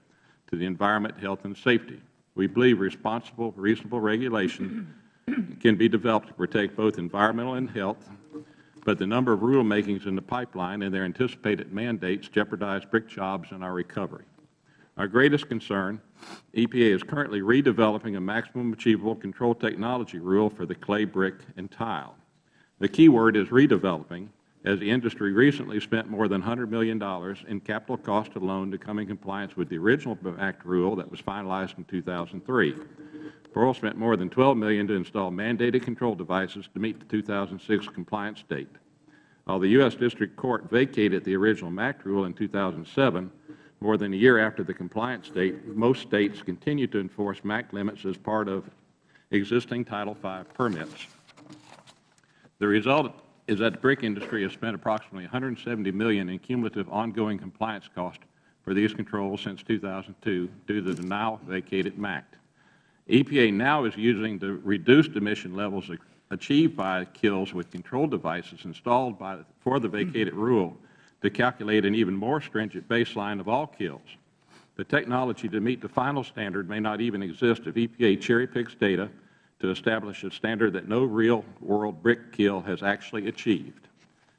Speaker 8: to the environment, health, and safety. We believe responsible, reasonable regulation can be developed to protect both environmental and health but the number of rulemakings in the pipeline and their anticipated mandates jeopardize brick jobs and our recovery. Our greatest concern, EPA is currently redeveloping a maximum achievable control technology rule for the clay, brick, and tile. The key word is redeveloping, as the industry recently spent more than $100 million in capital cost alone to come in compliance with the original MACT rule that was finalized in 2003. Boral spent more than 12 million to install mandated control devices to meet the 2006 compliance date. While the U.S. District Court vacated the original MACT rule in 2007, more than a year after the compliance date, most States continue to enforce MACT limits as part of existing Title V permits. The result is that the brick industry has spent approximately 170 million in cumulative ongoing compliance costs for these controls since 2002 due to the now vacated MACT. EPA now is using the reduced emission levels achieved by kilns with control devices installed by, for the vacated rule to calculate an even more stringent baseline of all kilns. The technology to meet the final standard may not even exist if EPA cherry-picks data to establish a standard that no real-world brick kiln has actually achieved.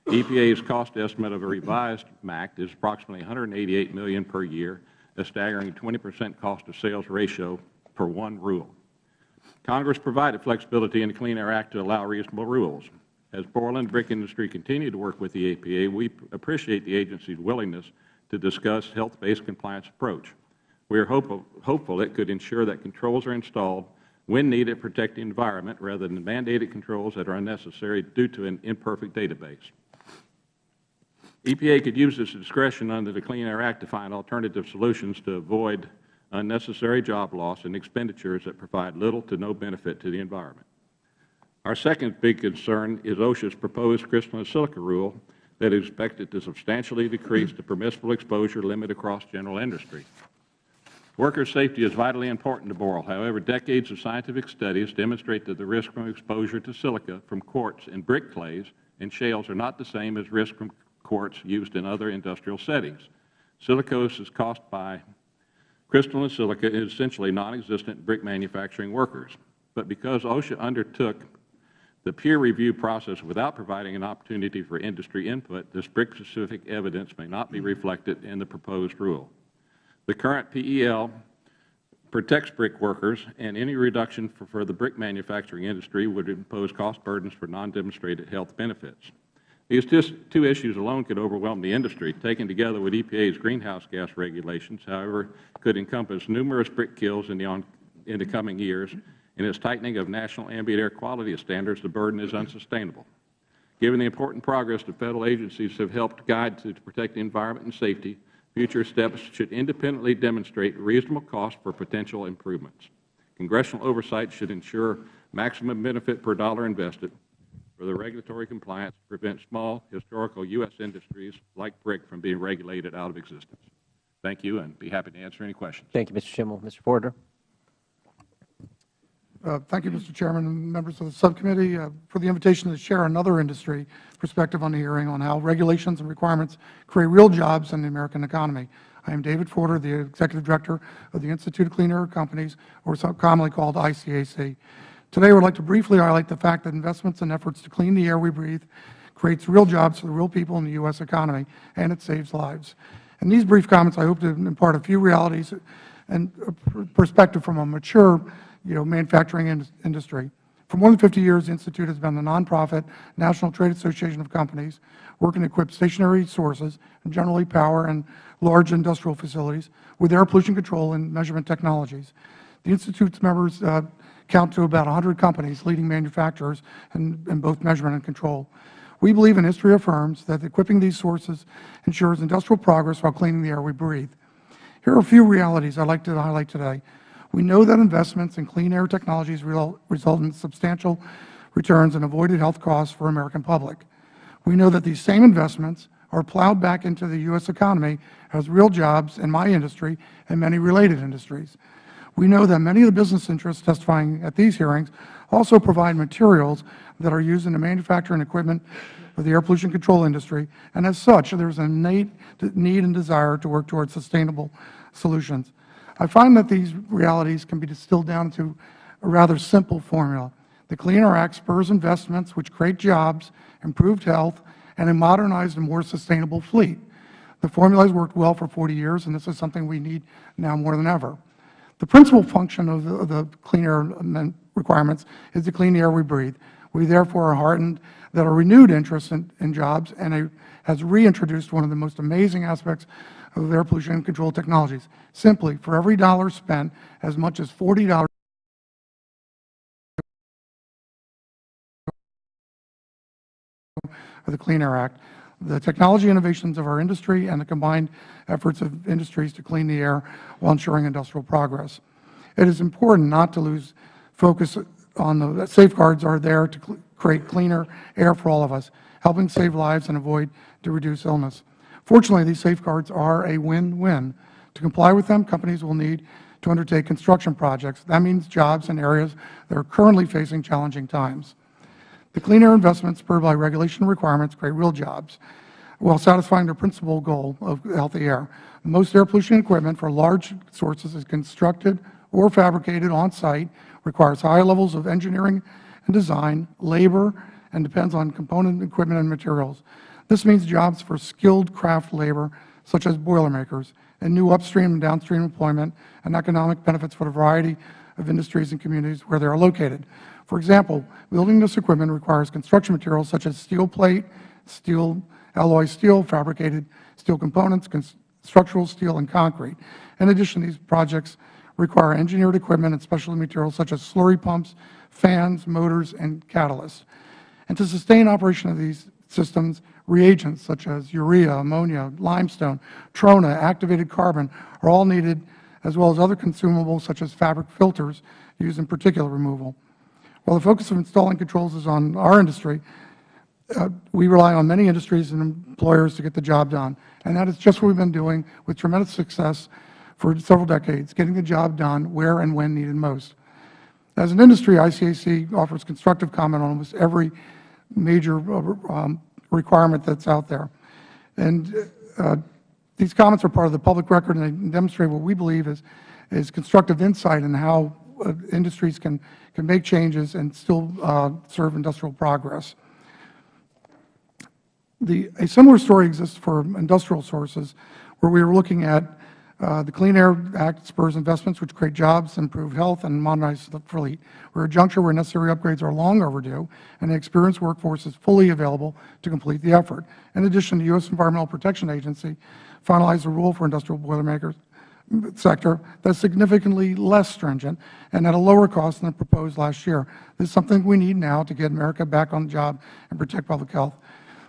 Speaker 8: EPA's cost estimate of a revised MACT is approximately 188 million per year, a staggering 20 percent cost of sales ratio per one rule. Congress provided flexibility in the Clean Air Act to allow reasonable rules. As Boral and brick industry continue to work with the EPA, we appreciate the agency's willingness to discuss health-based compliance approach. We are hopeful, hopeful it could ensure that controls are installed when needed to protect the environment rather than mandated controls that are unnecessary due to an imperfect database. EPA could use its discretion under the Clean Air Act to find alternative solutions to avoid unnecessary job loss and expenditures that provide little to no benefit to the environment. Our second big concern is OSHA's proposed crystalline silica rule that is expected to substantially decrease the permissible exposure limit across general industry. Worker safety is vitally important to Boral. However, decades of scientific studies demonstrate that the risk from exposure to silica from quartz and brick clays and shales are not the same as risk from quartz used in other industrial settings. Silicosis is caused by crystalline silica is essentially non-existent brick manufacturing workers. But because OSHA undertook the peer review process without providing an opportunity for industry input, this brick-specific evidence may not be reflected in the proposed rule. The current PEL protects brick workers, and any reduction for, for the brick manufacturing industry would impose cost burdens for non-demonstrated health benefits. These two issues alone could overwhelm the industry. Taken together with EPA's greenhouse gas regulations, however, could encompass numerous brick kilns in the, on, in the coming years. In its tightening of national ambient air quality standards, the burden is unsustainable. Given the important progress the Federal agencies have helped guide to protect the environment and safety, Future steps should independently demonstrate reasonable cost for potential improvements. Congressional oversight should ensure maximum benefit per dollar invested for the regulatory compliance to prevent small historical U.S. industries like brick from being regulated out of existence. Thank you, and be happy to answer any questions.
Speaker 1: Thank you, Mr. Schimel. Mr. Foerter.
Speaker 9: Uh, thank you, Mr. Chairman and members of the subcommittee, uh, for the invitation to share another industry perspective on the hearing on how regulations and requirements create real jobs in the American economy. I am David Foerter, the Executive Director of the Institute of Clean Air Companies, or commonly called ICAC. Today, I would like to briefly highlight the fact that investments and efforts to clean the air we breathe creates real jobs for the real people in the U.S. economy, and it saves lives. In these brief comments, I hope to impart a few realities and perspective from a mature you know, manufacturing in industry. For more than 50 years, the Institute has been a nonprofit national trade association of companies working to equip stationary sources, and generally power and large industrial facilities, with air pollution control and measurement technologies. The Institute's members uh, count to about 100 companies, leading manufacturers in, in both measurement and control. We believe, and history affirms, that equipping these sources ensures industrial progress while cleaning the air we breathe. Here are a few realities I would like to highlight today. We know that investments in clean air technologies result in substantial returns and avoided health costs for American public. We know that these same investments are plowed back into the U.S. economy as real jobs in my industry and many related industries. We know that many of the business interests testifying at these hearings also provide materials that are used in the manufacturing equipment of the air pollution control industry, and as such, there is an innate need and desire to work towards sustainable solutions. I find that these realities can be distilled down to a rather simple formula. The Clean Air Act spurs investments which create jobs, improved health, and a modernized and more sustainable fleet. The formula has worked well for 40 years, and this is something we need now more than ever. The principal function of the, the clean air requirements is the clean air we breathe. We therefore are heartened that a renewed interest in, in jobs and a, has reintroduced one of the most amazing aspects of air pollution control technologies. Simply, for every dollar spent, as much as $40 of the Clean Air Act, the technology innovations of our industry and the combined efforts of industries to clean the air while ensuring industrial progress. It is important not to lose focus on the safeguards are there to cl create cleaner air for all of us, helping save lives and avoid to reduce illness. Fortunately, these safeguards are a win-win. To comply with them, companies will need to undertake construction projects. That means jobs in areas that are currently facing challenging times. The clean air investments spurred by regulation requirements create real jobs while satisfying their principal goal of healthy air. Most air pollution equipment for large sources is constructed or fabricated on-site, requires high levels of engineering and design, labor, and depends on component equipment and materials. This means jobs for skilled craft labor, such as boilermakers, and new upstream and downstream employment and economic benefits for a variety of industries and communities where they are located. For example, building this equipment requires construction materials such as steel plate, steel, alloy steel, fabricated steel components, structural steel, and concrete. In addition, these projects require engineered equipment and specialty materials such as slurry pumps, fans, motors, and catalysts. And to sustain operation of these systems, reagents such as urea, ammonia, limestone, trona, activated carbon are all needed, as well as other consumables such as fabric filters used in particulate removal. While the focus of installing controls is on our industry, uh, we rely on many industries and employers to get the job done. And that is just what we have been doing with tremendous success for several decades, getting the job done where and when needed most. As an industry, ICAC offers constructive comment on almost every major uh, um, requirement that is out there. And uh, these comments are part of the public record, and they demonstrate what we believe is, is constructive insight in how industries can, can make changes and still uh, serve industrial progress. The, a similar story exists for industrial sources, where we are looking at uh, the Clean Air Act spurs investments which create jobs, improve health, and modernize the fleet. We are at a juncture where necessary upgrades are long overdue, and the experienced workforce is fully available to complete the effort. In addition, the U.S. Environmental Protection Agency finalized a rule for industrial boilermakers sector that is significantly less stringent and at a lower cost than proposed last year. This is something we need now to get America back on the job and protect public health.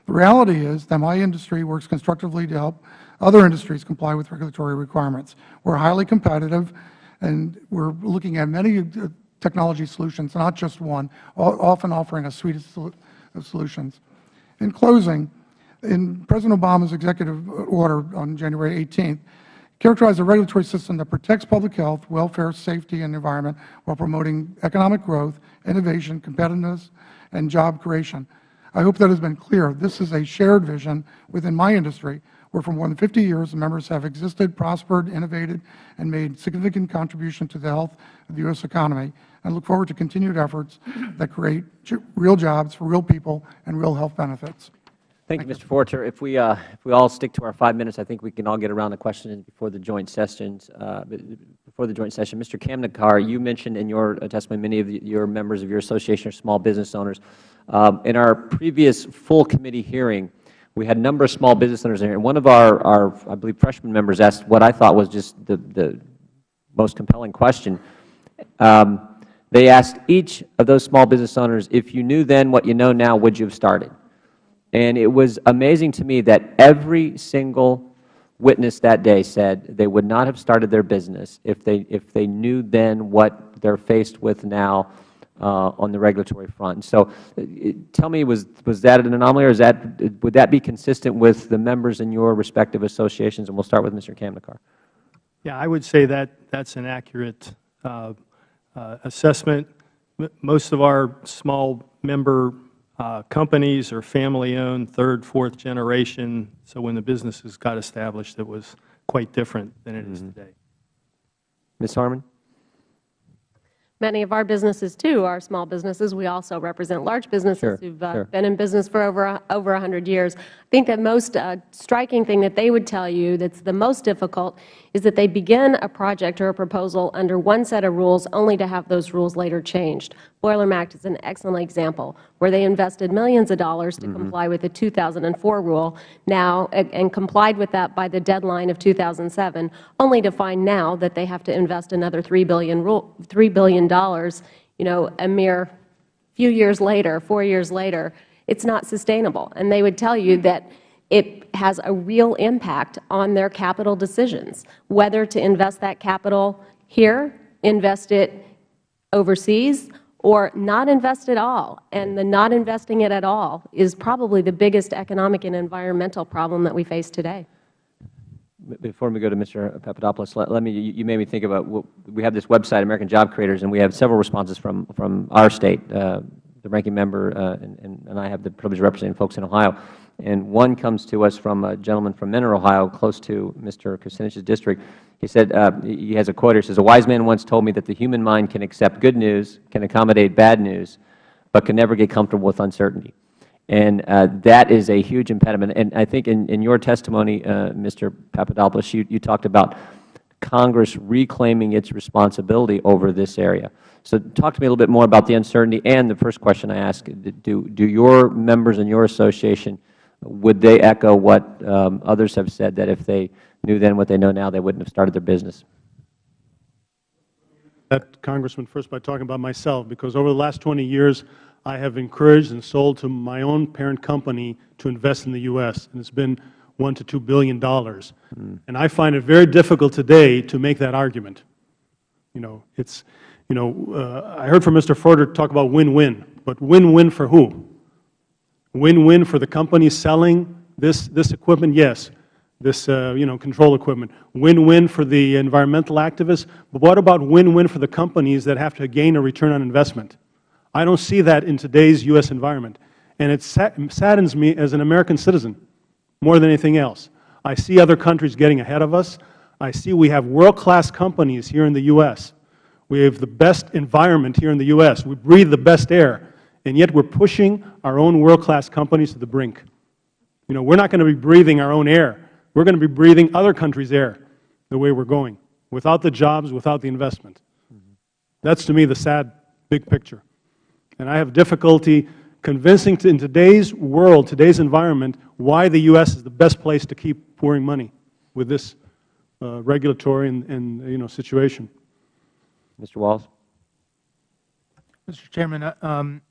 Speaker 9: The reality is that my industry works constructively to help other industries comply with regulatory requirements. We are highly competitive, and we are looking at many uh, technology solutions, not just one, often offering a suite of solutions. In closing, in President Obama's executive order on January 18th, characterized a regulatory system that protects public health, welfare, safety, and environment while promoting economic growth, innovation, competitiveness, and job creation. I hope that has been clear. This is a shared vision within my industry where for more than 50 years the members have existed, prospered, innovated, and made significant contribution to the health of the U.S. economy. I look forward to continued efforts that create real jobs for real people and real health benefits.
Speaker 1: Thank, you, Mr. Foerter. If we, uh, if we all stick to our five minutes, I think we can all get around the questions before the joint sessions. Uh, before the joint session, Mr. Kamnekar, you mentioned in your testimony many of your members of your association are small business owners. Um, in our previous full committee hearing, we had a number of small business owners in here. And one of our, our, I believe, freshman members asked what I thought was just the, the most compelling question. Um, they asked each of those small business owners, if you knew then what you know now, would you have started? And it was amazing to me that every single witness that day said they would not have started their business if they, if they knew then what they are faced with now uh, on the regulatory front. So uh, tell me, was, was that an anomaly, or is that, would that be consistent with the members in your respective associations? And we'll start with Mr. Kamnekar.
Speaker 7: Yeah, I would say that that's an accurate uh, uh, assessment. Most of our small member companies are family-owned, third, fourth generation. So when the businesses got established, it was quite different than it mm -hmm. is mm-hmm. today.
Speaker 1: Ms. Harman?
Speaker 4: Many of our businesses, too, are small businesses. We also represent large businesses
Speaker 1: Sure,
Speaker 4: who have
Speaker 1: sure.
Speaker 4: been in business for over a, over 100 years. I think the most uh, striking thing that they would tell you that's the most difficult is that they begin a project or a proposal under one set of rules only to have those rules later changed. Boiler MACT is an excellent example where they invested millions of dollars to mm-hmm. comply with the 2004 rule now and, and complied with that by the deadline of 2007, only to find now that they have to invest another 3 billion, rule, $3 billion you know, a mere few years later, four years later, it's not sustainable. And they would tell you that it has a real impact on their capital decisions, whether to invest that capital here, invest it overseas, or not invest at all. And the not investing it at all is probably the biggest economic and environmental problem that we face today.
Speaker 1: Before we go to Mr. Papadopoulos, let, let me, you you made me think about, what, we have this website, American Job Creators, and we have several responses from, from our state. Uh, the ranking member uh, and, and, and I have the privilege of representing folks in Ohio. And one comes to us from a gentleman from Mentor, Ohio, close to Mr. Kucinich's district. He said, uh, he has a quote here, says, a wise man once told me that the human mind can accept good news, can accommodate bad news, but can never get comfortable with uncertainty. And uh, that is a huge impediment. And I think in, in your testimony, uh, Mr. Papadopoulos, you, you talked about Congress reclaiming its responsibility over this area. So talk to me a little bit more about the uncertainty. And the first question I ask, do, do your members in your association, would they echo what um, others have said, that if they knew then what they know now, they wouldn't have started their business?
Speaker 5: that, Congressman, first by talking about myself, because over the last 20 years, I have encouraged and sold to my own parent company to invest in the U.S., and it's been one to $2 billion. And I find it very difficult today to make that argument. You know, it's, you know, uh, I heard from Mr. Foerter talk about win-win, but win-win for who? Win-win for the company selling this, this equipment, yes, this, uh, you know, control equipment. Win-win for the environmental activists, but what about win-win for the companies that have to gain a return on investment? I don't see that in today's U.S. environment, and it saddens me as an American citizen more than anything else. I see other countries getting ahead of us. I see we have world-class companies here in the U.S. We have the best environment here in the U.S. We breathe the best air, and yet we are pushing our own world-class companies to the brink. You know, we are not going to be breathing our own air. We are going to be breathing other countries' air the way we are going, without the jobs, without the investment. That's, to me, the sad big picture. And I have difficulty convincing to, in today's world, today's environment, why the U.S. is the best place to keep pouring money with this uh, regulatory and, and, you know, situation.
Speaker 1: Mr. Walz?
Speaker 6: Mr. Chairman, uh, um,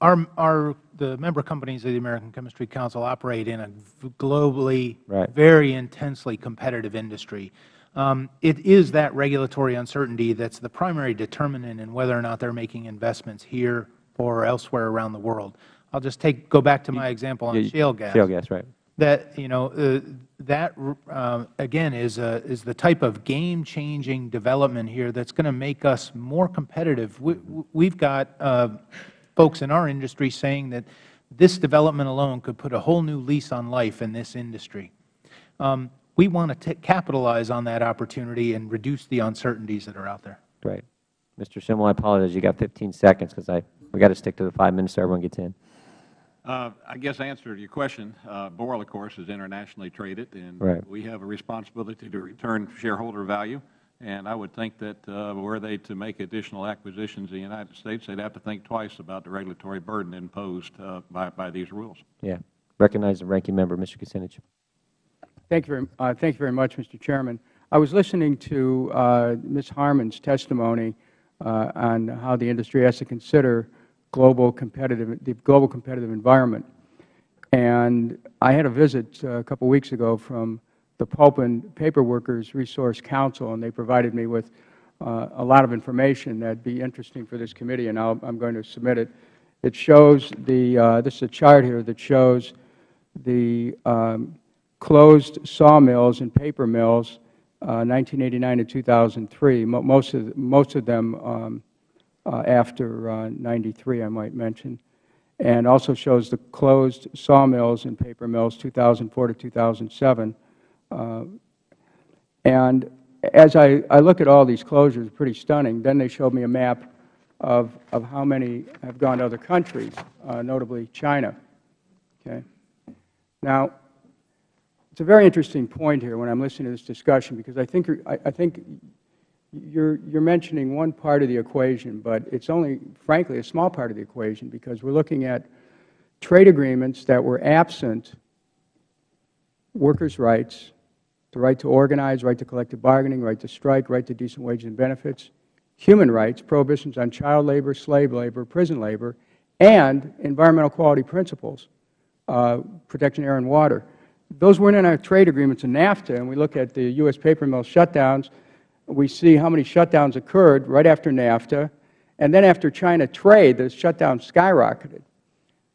Speaker 6: our, our, the member companies of the American Chemistry Council operate in a globally
Speaker 1: Right.
Speaker 6: very intensely competitive industry. Um, it is that regulatory uncertainty that's the primary determinant in whether or not they're making investments here or elsewhere around the world. I'll just take, go back to my example on shale gas
Speaker 1: Shale gas, right.
Speaker 6: that you know uh, that uh, again is a, is the type of game changing development here that's going to make us more competitive. We, we've got uh, folks in our industry saying that this development alone could put a whole new lease on life in this industry. Um, we want to capitalize on that opportunity and reduce the uncertainties that are out there.
Speaker 1: Great. Mr. Schimmel, I apologize. You got 15 seconds because I we got to stick to the five minutes so everyone gets in.
Speaker 8: Uh, I guess answer to your question, uh, Boral, of course, is internationally traded, and
Speaker 1: Right.
Speaker 8: we have a responsibility to return shareholder value. And I would think that uh, were they to make additional acquisitions in the United States, they'd have to think twice about the regulatory burden imposed uh, by, by these rules.
Speaker 1: Yeah. Recognize the ranking member, Mr. Kucinich.
Speaker 2: Thank you very, uh, thank you very much, Mr. Chairman. I was listening to uh, Ms. Harman's testimony uh, on how the industry has to consider global competitive, the global competitive environment. And I had a visit uh, a couple of weeks ago from the Pulp and Paper Workers Resource Council, and they provided me with uh, a lot of information that would be interesting for this committee, and i am going to submit it. It shows the, uh, this is a chart here that shows the um, closed sawmills and paper mills, uh, 1989 to 2003. Mo most of most of them um, uh, after uh, 93, I might mention, and also shows the closed sawmills and paper mills 2004 to 2007. Uh, and as I, I look at all these closures, pretty stunning. Then they showed me a map of, of how many have gone to other countries, uh, notably China. Okay. Now, it's a very interesting point here when I'm listening to this discussion because I think, I, I think you're, you're mentioning one part of the equation, but it's only, frankly, a small part of the equation because we're looking at trade agreements that were absent workers' rights, the right to organize, right to collective bargaining, right to strike, right to decent wages and benefits, human rights, prohibitions on child labor, slave labor, prison labor, and environmental quality principles, uh, protection of air and water. Those weren't in our trade agreements in NAFTA, and we look at the U.S. paper mill shutdowns, we see how many shutdowns occurred right after NAFTA, and then after China trade, the shutdowns skyrocketed.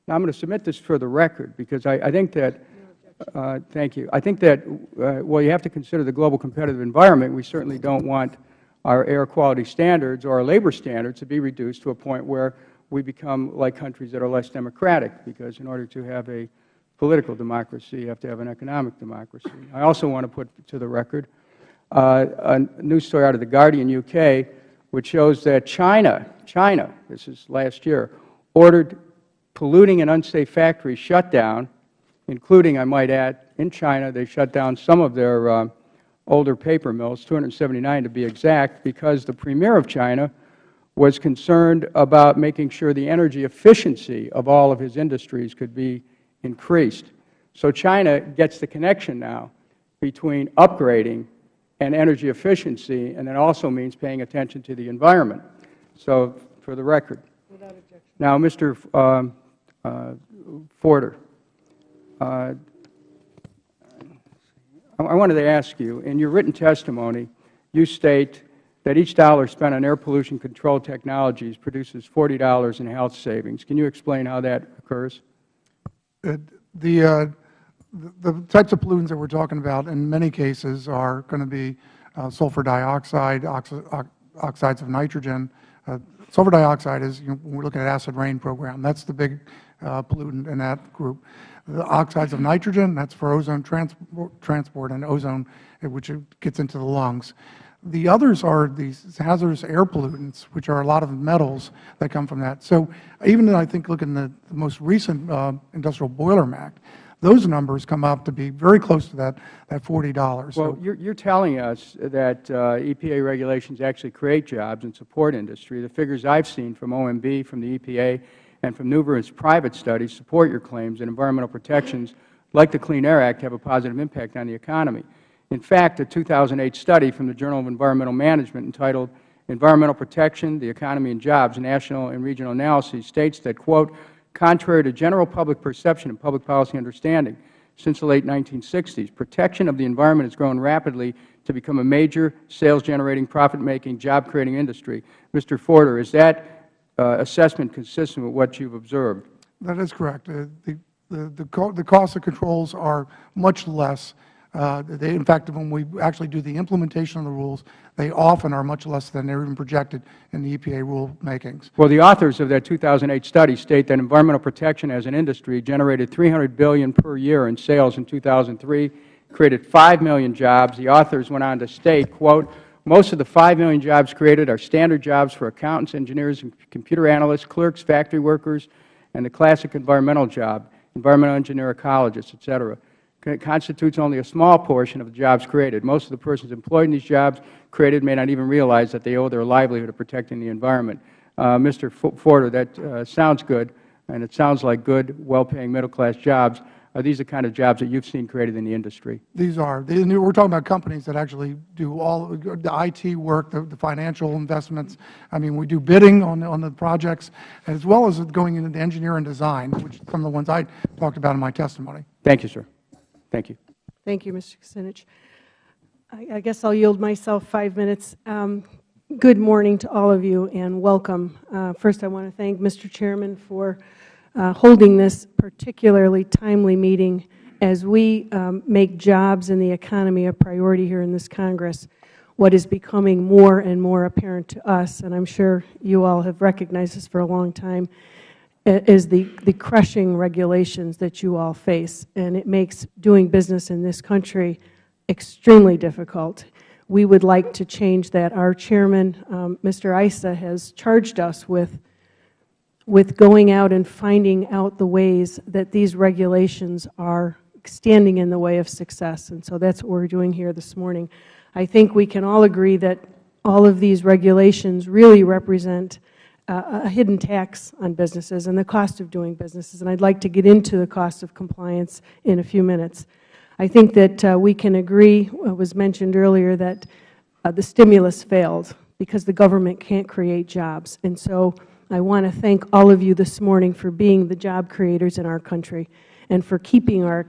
Speaker 2: Now, I'm going to submit this for the record because I, I think that, thank you, I think that, uh, well, you have to consider the global competitive environment. We certainly don't want our air quality standards or our labor standards to be reduced to a point where we become like countries that are less democratic, because in order to have a political democracy, you have to have an economic democracy. I also want to put to the record uh, a news story out of The Guardian, UK, which shows that China, China, this is last year, ordered polluting and unsafe factories shut down, including, I might add, in China, they shut down some of their uh, older paper mills, 279 to be exact, because the Premier of China was concerned about making sure the energy efficiency of all of his industries could be increased. So China gets the connection now between upgrading and energy efficiency, and it also means paying attention to the environment. So for the record. Now, Mr. Um, uh, Foerter, I I wanted to ask you, in your written testimony, you state that each dollar spent on air pollution control technologies produces $40 in health savings. Can you explain how that occurs?
Speaker 9: Uh, The, uh, the types of pollutants that we are talking about in many cases are going to be uh, sulfur dioxide, oxi ox oxides of nitrogen. Uh, sulfur dioxide is, you know, when we are looking at acid rain program, that is the big uh, pollutant in that group. The oxides of nitrogen, that is for ozone transport, transport and ozone, which gets into the lungs. The others are these hazardous air pollutants, which are a lot of metals that come from that. So even I think, look in the, the most recent uh, Industrial Boiler MACT, those numbers come up to be very close to that, that $40.
Speaker 2: Well, you're, you're telling us that uh, EPA regulations actually create jobs and support industry. The figures I've seen from OMB, from the EPA, and from numerous private studies support your claims that environmental protections, like the Clean Air Act, have a positive impact on the economy. In fact, a 2008 study from the Journal of Environmental Management entitled Environmental Protection, the Economy and Jobs, National and Regional Analyses states that, quote, contrary to general public perception and public policy understanding, since the late 1960s, protection of the environment has grown rapidly to become a major sales-generating, profit-making, job-creating industry. Mr. Foerter, is that assessment consistent with what you have observed?
Speaker 9: That is correct. Uh, the, the, the, co the cost of controls are much less uh, they, in fact, when we actually do the implementation of the rules, they often are much less than they are even projected in the EPA rule makings.
Speaker 2: Well, the authors of that 2008 study state that environmental protection as an industry generated 300 billion per year in sales in 2003, created 5 million jobs. The authors went on to state, quote, most of the 5 million jobs created are standard jobs for accountants, engineers, and computer analysts, clerks, factory workers, and the classic environmental job, environmental engineer, ecologists, et cetera constitutes only a small portion of the jobs created. Most of the persons employed in these jobs created may not even realize that they owe their livelihood to protecting the environment. Uh, Mr. Foerter, that uh, sounds good, and it sounds like good, well-paying middle-class jobs. Are these the kind of jobs that you have seen created in the industry?
Speaker 9: These are. We are talking about companies that actually do all the IT work, the, the, financial investments. I mean, we do bidding on, on the projects, as well as going into the engineering and design, which are some of the ones I talked about in my testimony.
Speaker 2: Thank you, sir. Thank you.
Speaker 10: Thank you, Mr. Kucinich. I, I guess I'll yield myself five minutes. Um, good morning to all of you and welcome. Uh, first, I want to thank Mr. Chairman for uh, holding this particularly timely meeting as we um, make jobs and the economy a priority here in this Congress. What is becoming more and more apparent to us, and I'm sure you all have recognized this for a long time, is the, the crushing regulations that you all face, and it makes doing business in this country extremely difficult. we would like to change that. Our Chairman, um, Mr. Issa, has charged us with, with going out and finding out the ways that these regulations are standing in the way of success. And so that's what we are doing here this morning. I think we can all agree that all of these regulations really represent uh, a hidden tax on businesses and the cost of doing businesses. And I would like to get into the cost of compliance in a few minutes. I think that uh, we can agree, it was mentioned earlier, that uh, the stimulus failed because the government can't create jobs. And so I want to thank all of you this morning for being the job creators in our country and for keeping our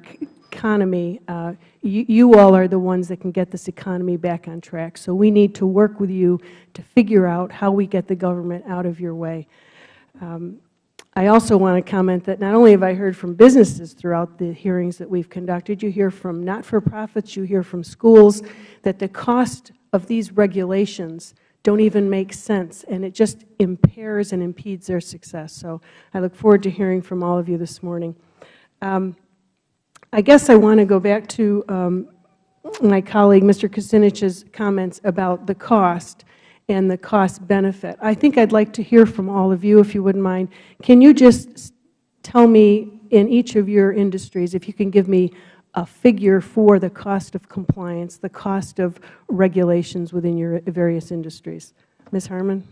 Speaker 10: economy. Uh, you, all are the ones that can get this economy back on track. So we need to work with you to figure out how we get the government out of your way. Um, I also want to comment that not only have I heard from businesses throughout the hearings that we have conducted, you hear from not-for-profits, you hear from schools, that the cost of these regulations don't even make sense, and it just impairs and impedes their success. So I look forward to hearing from all of you this morning. Um, I guess I want to go back to um, my colleague, Mr. Kucinich's comments about the cost and the cost benefit. I think I would like to hear from all of you, if you wouldn't mind. Can you just tell me in each of your industries, if you can give me a figure for the cost of compliance, the cost of regulations within your various industries? Ms. Harman?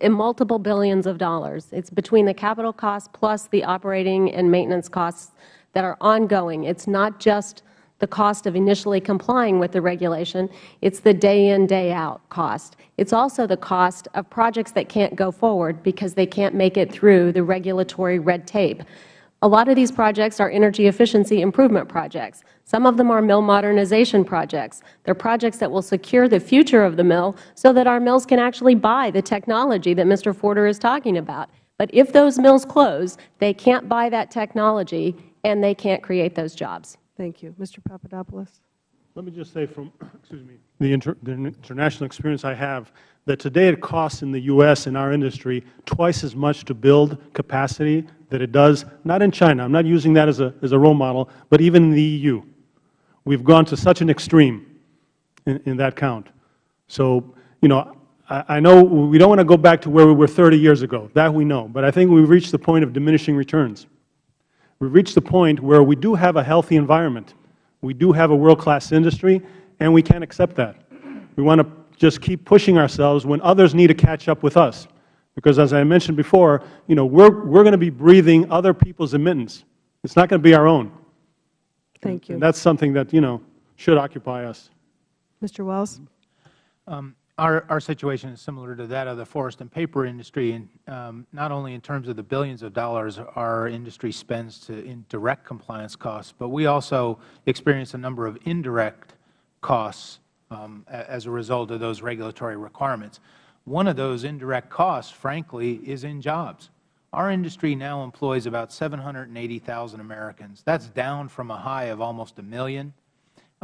Speaker 4: in multiple billions of dollars. It's between the capital costs plus the operating and maintenance costs that are ongoing. It's not just the cost of initially complying with the regulation. It's the day in, day out cost. It's also the cost of projects that can't go forward because they can't make it through the regulatory red tape. A lot of these projects are energy efficiency improvement projects. Some of them are mill modernization projects. They are projects that will secure the future of the mill so that our mills can actually buy the technology that Mr. Foerter is talking about. But if those mills close, they can't buy that technology and they can't create those jobs.
Speaker 10: Thank you. Mr. Papadopoulos.
Speaker 5: Let me just say from excuse me, the, inter, the international experience I have that today it costs in the U.S. in our industry twice as much to build capacity that it does, not in China. I am not using that as a, as a role model, but even in the EU. We have gone to such an extreme in, in that count. So, you know, I, I know we don't want to go back to where we were 30 years ago. That we know. But I think we have reached the point of diminishing returns. We have reached the point where we do have a healthy environment. We do have a world-class industry, and we can't accept that. We want to just keep pushing ourselves when others need to catch up with us. Because as I mentioned before, you know, we're, we're going to be breathing other people's emittance. It's not going to be our own.
Speaker 10: Thank you.
Speaker 5: And that's something that, you know, should occupy us.
Speaker 10: Mr. Wells.
Speaker 6: Um, our, our situation is similar to that of the forest and paper industry, and um, not only in terms of the billions of dollars our industry spends to, in direct compliance costs, but we also experience a number of indirect costs um, as a result of those regulatory requirements. One of those indirect costs, frankly, is in jobs. Our industry now employs about 780,000 Americans. That's down from a high of almost a million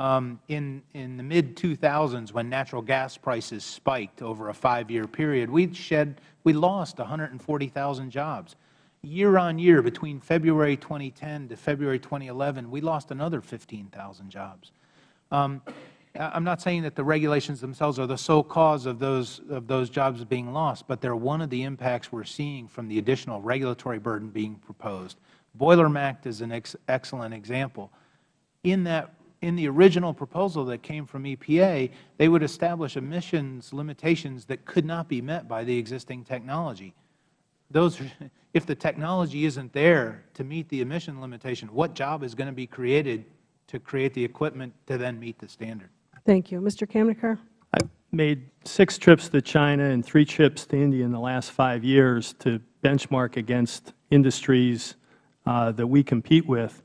Speaker 6: um, in, in the mid-2000s, when natural gas prices spiked over a five-year period, we shed, we lost 140,000 jobs. Year on year, between February 2010 to February 2011, we lost another 15,000 jobs. Um, I'm not saying that the regulations themselves are the sole cause of those, of those jobs being lost, but they're one of the impacts we're seeing from the additional regulatory burden being proposed. Boiler MACT is an ex excellent example. In that in the original proposal that came from EPA, they would establish emissions limitations that could not be met by the existing technology. Those, if the technology isn't there to meet the emission limitation, what job is going to be created to create the equipment to then meet the standard?
Speaker 10: Thank you. Mr. Kamneker.
Speaker 7: I made six trips to China and three trips to India in the last five years to benchmark against industries uh, that we compete with.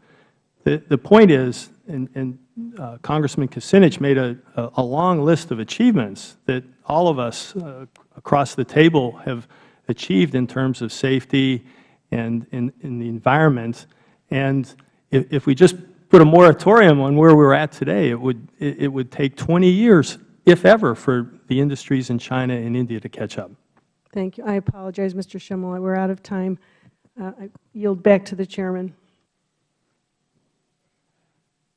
Speaker 7: The, the point is, and, and uh, Congressman Kucinich made a, a, long list of achievements that all of us uh, across the table have achieved in terms of safety and in, in the environment. And if, if, we just put a moratorium on where we're at today, it would, it, it would take 20 years, if ever, for the industries in China and India to catch up.
Speaker 10: Thank you. I apologize, Mr. Schimel. We're out of time. Uh, I yield back to the Chairman.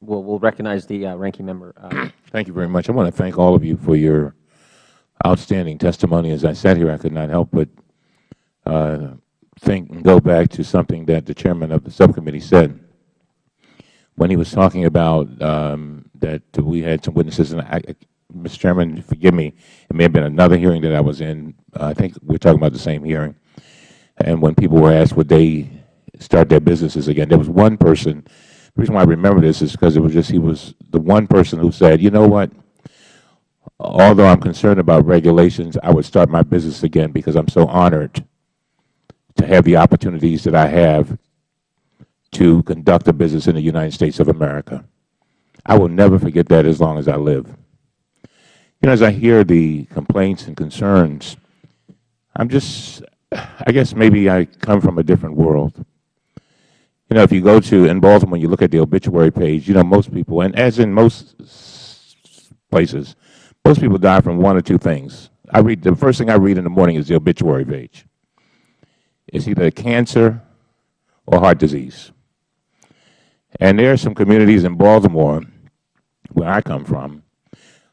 Speaker 1: We'll, we'll recognize the uh, ranking member uh,
Speaker 3: Thank you very much. I want to thank all of you for your outstanding testimony. As I sat here, I could not help but uh, think and go back to something that the chairman of the subcommittee said when he was talking about um, that we had some witnesses. And I, Mr. Chairman, forgive me, it may have been another hearing that I was in. I think we are talking about the same hearing. And when people were asked would they start their businesses again, there was one person. The reason why I remember this is because it was just he was the one person who said, you know what, although I'm concerned about regulations, I would start my business again because I'm so honored to have the opportunities that I have to conduct a business in the United States of America. I will never forget that as long as I live. You know, as I hear the complaints and concerns, I'm just, I guess maybe I come from a different world. You know, if you go to, in Baltimore, you look at the obituary page, you know, most people, and as in most places, most people die from one or two things. I read, the first thing I read in the morning is the obituary page. It's either cancer or heart disease. And there are some communities in Baltimore, where I come from,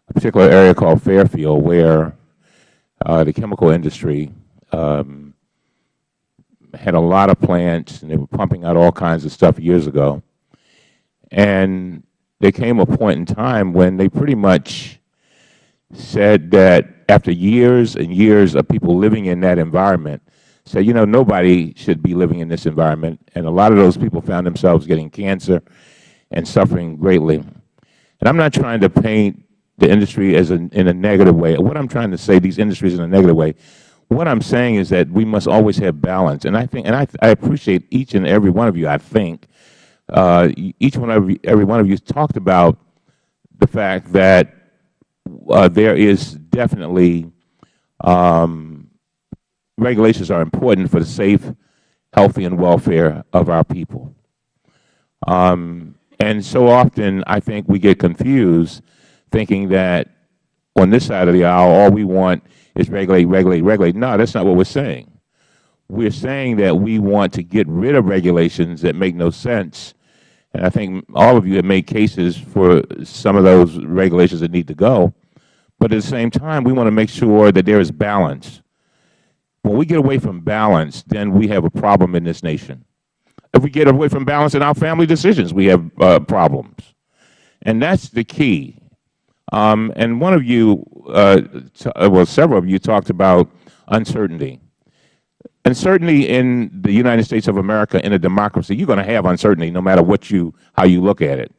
Speaker 3: a particular area called Fairfield, where uh, the chemical industry um, had a lot of plants, and they were pumping out all kinds of stuff years ago. And there came a point in time when they pretty much said that after years and years of people living in that environment, said, you know, nobody should be living in this environment. And a lot of those people found themselves getting cancer and suffering greatly. And I'm not trying to paint the industry as a, in a negative way. What I'm trying to say, these industries in a negative way, what I'm saying is that we must always have balance. And I think, and I, I appreciate each and every one of you, I think, uh, each one of you, every one of you talked about the fact that uh, there is definitely um, regulations are important for the safe, healthy, and welfare of our people. Um, and so often I think we get confused thinking that on this side of the aisle all we want is regulate, regulate, regulate. No, that's not what we are saying. We are saying that we want to get rid of regulations that make no sense. And I think all of you have made cases for some of those regulations that need to go. But at the same time, we want to make sure that there is balance. When we get away from balance, then we have a problem in this nation. If we get away from balance in our family decisions, we have uh, problems. And that's the key. Um, and one of you, uh, uh, well, several of you talked about uncertainty. Uncertainty in the United States of America, in a democracy, you're going to have uncertainty no matter what you, how you look at it.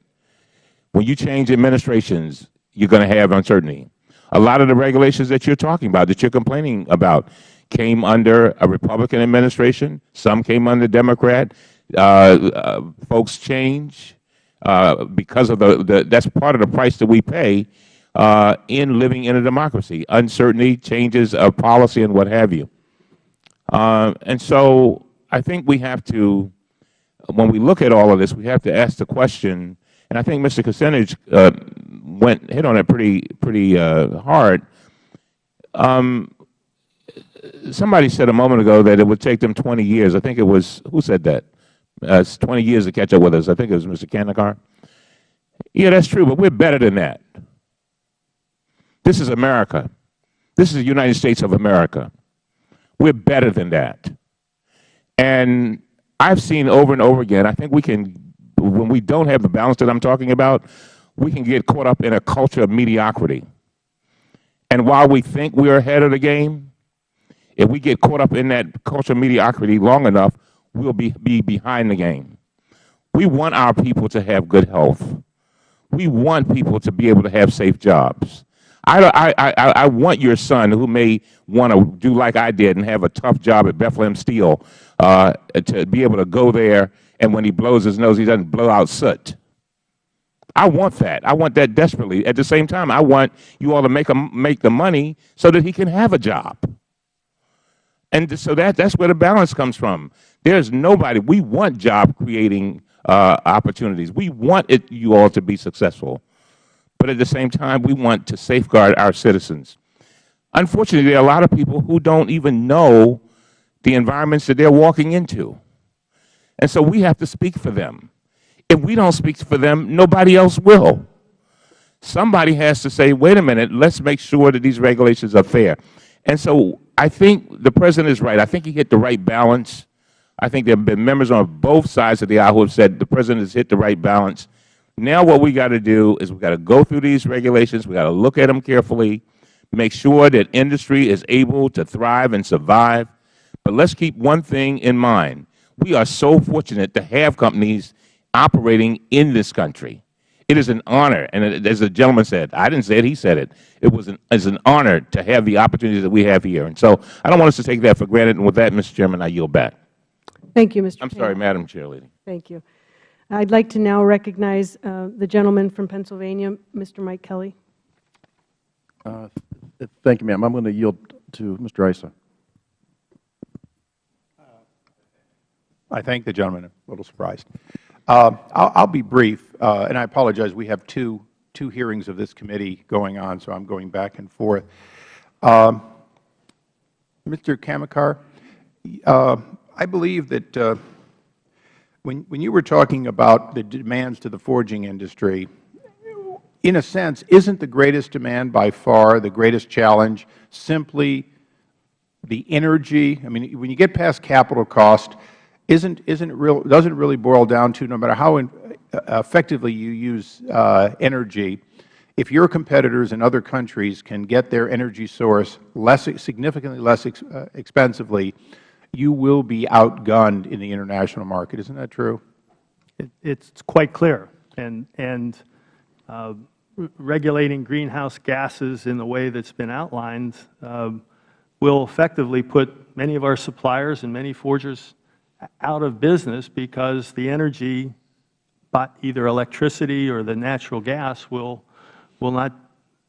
Speaker 3: When you change administrations, you're going to have uncertainty. A lot of the regulations that you're talking about, that you're complaining about, came under a Republican administration. Some came under Democrat. Uh, uh, folks change uh, because of the, the, that's part of the price that we pay uh, in living in a democracy, uncertainty, changes of policy and what have you. Uh, and so I think we have to, when we look at all of this, we have to ask the question, and I think Mr. Kucinich uh, went, hit on it pretty, pretty hard. Um, somebody said a moment ago that it would take them 20 years. I think it was, who said that? Uh, 20 years to catch up with us. I think it was Mr. Kanekar. Yeah, that's true, but we're better than that. This is America. This is the United States of America. We're better than that. And I've seen over and over again, I think we can, when we don't have the balance that I'm talking about, we can get caught up in a culture of mediocrity. And while we think we're ahead of the game, if we get caught up in that cultural mediocrity long enough, we'll be, be behind the game. We want our people to have good health. We want people to be able to have safe jobs. I, I, I, I want your son, who may want to do like I did and have a tough job at Bethlehem Steel, uh, to be able to go there and when he blows his nose, he doesn't blow out soot. I want that. I want that desperately. At the same time, I want you all to make, a, make the money so that he can have a job. And so that, that's where the balance comes from. There's nobody. We want job-creating uh, opportunities. We want it, you all to be successful. But at the same time, we want to safeguard our citizens. Unfortunately, there are a lot of people who don't even know the environments that they are walking into. And so we have to speak for them. If we don't speak for them, nobody else will. somebody has to say, wait a minute, let's make sure that these regulations are fair. And so I think the President is right. I think he hit the right balance. I think there have been members on both sides of the aisle who have said the President has hit the right balance. Now what we got to do is we got to go through these regulations. We got to look at them carefully, make sure that industry is able to thrive and survive. But let's keep one thing in mind. We are so fortunate to have companies operating in this country. It is an honor, and as the gentleman said, I didn't say it, he said it. It was an, it's an honor to have the opportunities that we have here. And so I don't want us to take that for granted. And with that, Mr. Chairman, I yield back.
Speaker 10: Thank you, Mr.
Speaker 3: I'm
Speaker 10: Payne.
Speaker 3: sorry, Madam Chair Lady.
Speaker 10: Thank you. I'd like to now recognize uh, the gentleman from Pennsylvania, Mr. Mike Kelly.
Speaker 11: Uh, Thank you, ma'am. I'm going to yield to Mr. Issa.
Speaker 12: I thank the gentleman. I'm a little surprised. Uh, I'll, I'll be brief, uh, and I apologize. We have two, two hearings of this committee going on, so I'm going back and forth. Um, Mr. Kamakar, uh, I believe that uh, when, when you were talking about the demands to the forging industry, in a sense, isn't the greatest demand by far, the greatest challenge, simply the energy? I mean, when you get past capital cost, isn't, isn't real, doesn't really boil down to no matter how effectively you use uh, energy, if your competitors in other countries can get their energy source less, significantly less ex, uh, expensively, you will be outgunned in the international market. Isn't that true?
Speaker 7: It, it's quite clear. And, and uh, regulating greenhouse gases in the way that's been outlined um, will effectively put many of our suppliers and many forgers out of business because the energy, either electricity or the natural gas will, will not,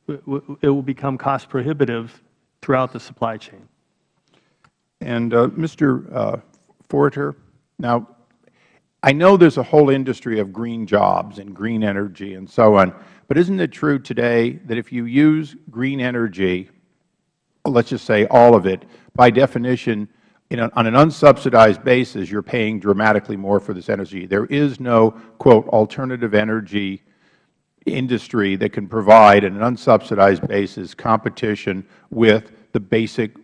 Speaker 7: it will become cost prohibitive throughout the supply chain.
Speaker 12: And uh, Mr. Uh, Foerter, now, I know there's a whole industry of green jobs and green energy and so on, but isn't it true today that if you use green energy, let's just say all of it, by definition, on an unsubsidized basis, you're paying dramatically more for this energy. There is no, quote, alternative energy industry that can provide, an unsubsidized basis, competition with the basic,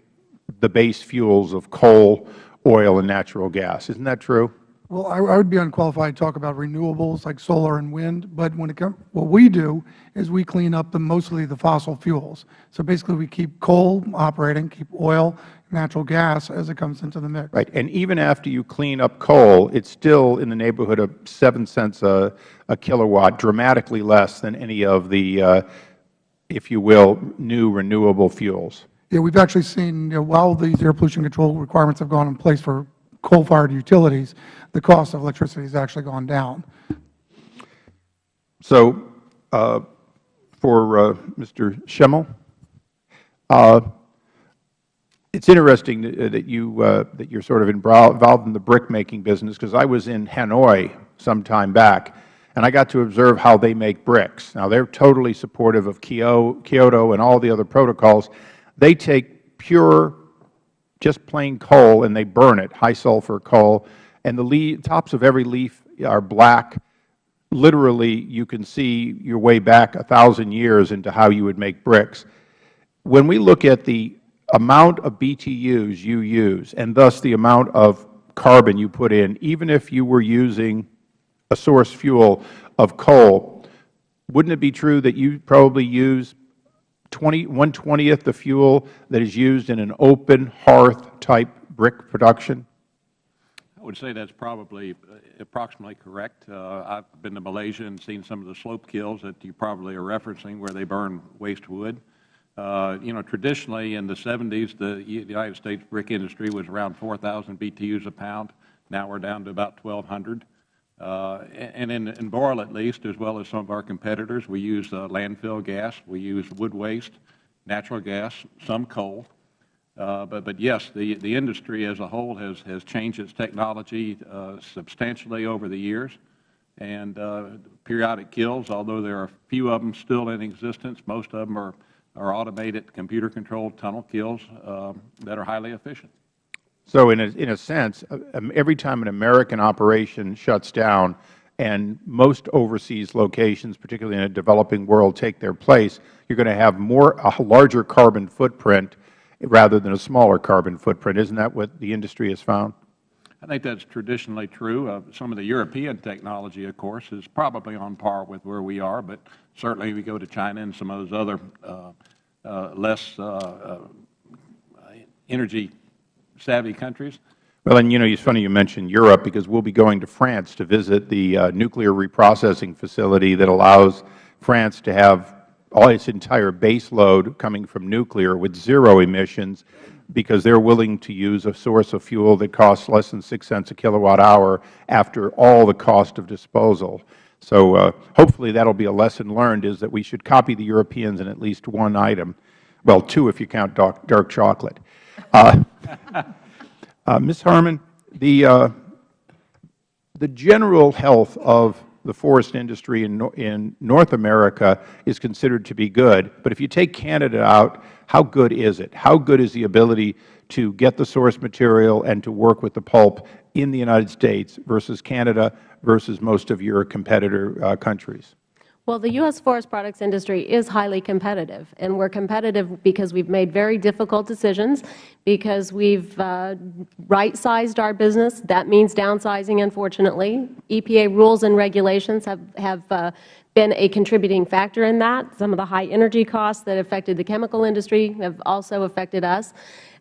Speaker 12: the base fuels of coal, oil, and natural gas. Isn't that true?
Speaker 9: Well, I, I would be unqualified to talk about renewables like solar and wind, but when it comes, what we do is we clean up the, mostly the fossil fuels. So basically, we keep coal operating, keep oil, natural gas as it comes into the mix.
Speaker 12: Right. And even after you clean up coal, it's still in the neighborhood of 7 cents a, a kilowatt, dramatically less than any of the, uh, if you will, new renewable fuels.
Speaker 9: Yeah, we've actually seen, you know, while these air pollution control requirements have gone in place for coal-fired utilities, the cost of electricity has actually gone down.
Speaker 12: So uh, for uh, Mr. Schimmel, uh, it's interesting that that you uh, that you're sort of involved in the brick making business because I was in Hanoi some time back, and I got to observe how they make bricks. Now they're totally supportive of Kyoto and all the other protocols. They take pure, just plain coal and they burn it, high sulfur coal, and the tops of every leaf are black. Literally, you can see your way back a thousand years into how you would make bricks. When we look at the amount of BTUs you use, and thus the amount of carbon you put in, even if you were using a source fuel of coal, wouldn't it be true that you probably use 20, 1/20th the fuel that is used in an open hearth type brick production?
Speaker 8: I would say that's probably uh, approximately correct. Uh, I've been to Malaysia and seen some of the slope kilns that you probably are referencing where they burn waste wood. Uh, you know, traditionally in the 70s, the United States brick industry was around 4,000 BTUs a pound. Now we're down to about 1,200. Uh, and in, in Boral at least, as well as some of our competitors, we use uh, landfill gas, we use wood waste, natural gas, some coal. Uh, But, but yes, the, the industry as a whole has, has changed its technology uh, substantially over the years. And uh, periodic kilns, although there are a few of them still in existence, most of them are, are automated, computer-controlled tunnel kilns um, that are highly efficient.
Speaker 12: So in a, in a sense, uh, um, every time an American operation shuts down, and most overseas locations, particularly in a developing world, take their place, you are going to have more, a larger carbon footprint rather than a smaller carbon footprint. Isn't that what the industry has found?
Speaker 8: I think that's traditionally true. Uh, some of the European technology, of course, is probably on par with where we are, but certainly we go to China and some of those other uh, uh, less uh, uh, energy-savvy countries.
Speaker 12: Well, and you know, it's funny you mentioned Europe because we'll be going to France to visit the uh, nuclear reprocessing facility that allows France to have all its entire base load coming from nuclear with zero emissions because they're willing to use a source of fuel that costs less than 6 cents a kilowatt hour after all the cost of disposal. So uh, hopefully that will be a lesson learned is that we should copy the Europeans in at least one item. Well, two if you count dark, dark chocolate. Uh, uh, Ms. Harman, the, uh, the general health of the forest industry in, in North America is considered to be good. But if you take Canada out, how good is it? How good is the ability to get the source material and to work with the pulp in the United States versus Canada versus most of your competitor uh, countries?
Speaker 4: Well, the U.S. forest products industry is highly competitive, and we're competitive because we've made very difficult decisions, because we've uh, right-sized our business. That means downsizing, unfortunately. EPA rules and regulations have, have uh, been a contributing factor in that. Some of the high energy costs that affected the chemical industry have also affected us.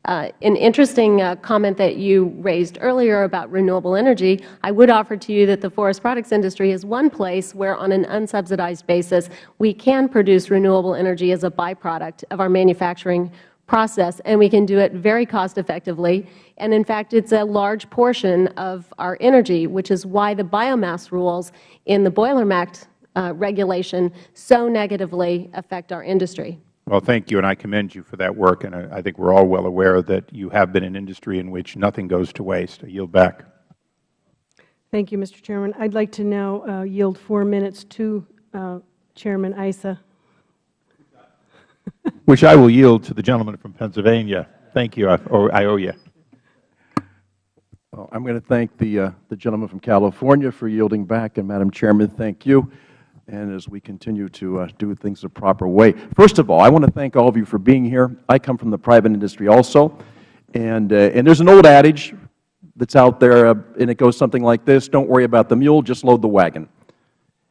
Speaker 4: Uh, an interesting uh, comment that you raised earlier about renewable energy, I would offer to you that the forest products industry is one place where on an unsubsidized basis we can produce renewable energy as a byproduct of our manufacturing process, and we can do it very cost effectively. And in fact, it is a large portion of our energy, which is why the biomass rules in the Boiler MACT uh, regulation so negatively affect our industry.
Speaker 12: Well, thank you, and I commend you for that work. And I, I think we are all well aware that you have been an industry in which nothing goes to waste. I yield back.
Speaker 10: Thank you, Mr. Chairman. I'd like to now uh, yield four minutes to uh, Chairman Issa.
Speaker 12: Which I will yield to the gentleman from Pennsylvania. Thank you. I, I owe you.
Speaker 11: Well, I'm going to thank the, uh, the gentleman from California for yielding back, and Madam Chairman, thank you and as we continue to uh, do things the proper way. First of all, I want to thank all of you for being here. I come from the private industry also, and, uh, and there's an old adage that's out there, uh, and it goes something like this, don't worry about the mule, just load the wagon.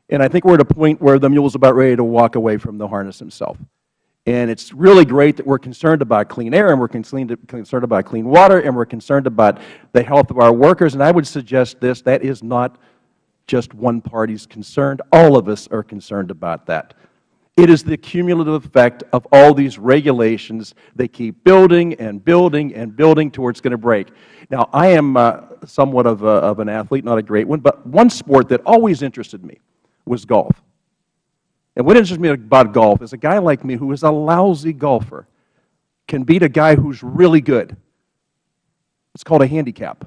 Speaker 11: And I think we're at a point where the mule is about ready to walk away from the harness himself. And it's really great that we're concerned about clean air, and we're concerned about clean water, and we're concerned about the health of our workers. And I would suggest this, that is not just one party is concerned. All of us are concerned about that. It is the cumulative effect of all these regulations. They keep building and building and building to where it's going to break. Now, I am uh, somewhat of, a, of an athlete, not a great one, but one sport that always interested me was golf. And what interests me about golf is a guy like me who is a lousy golfer can beat a guy who's really good. It's called a handicap.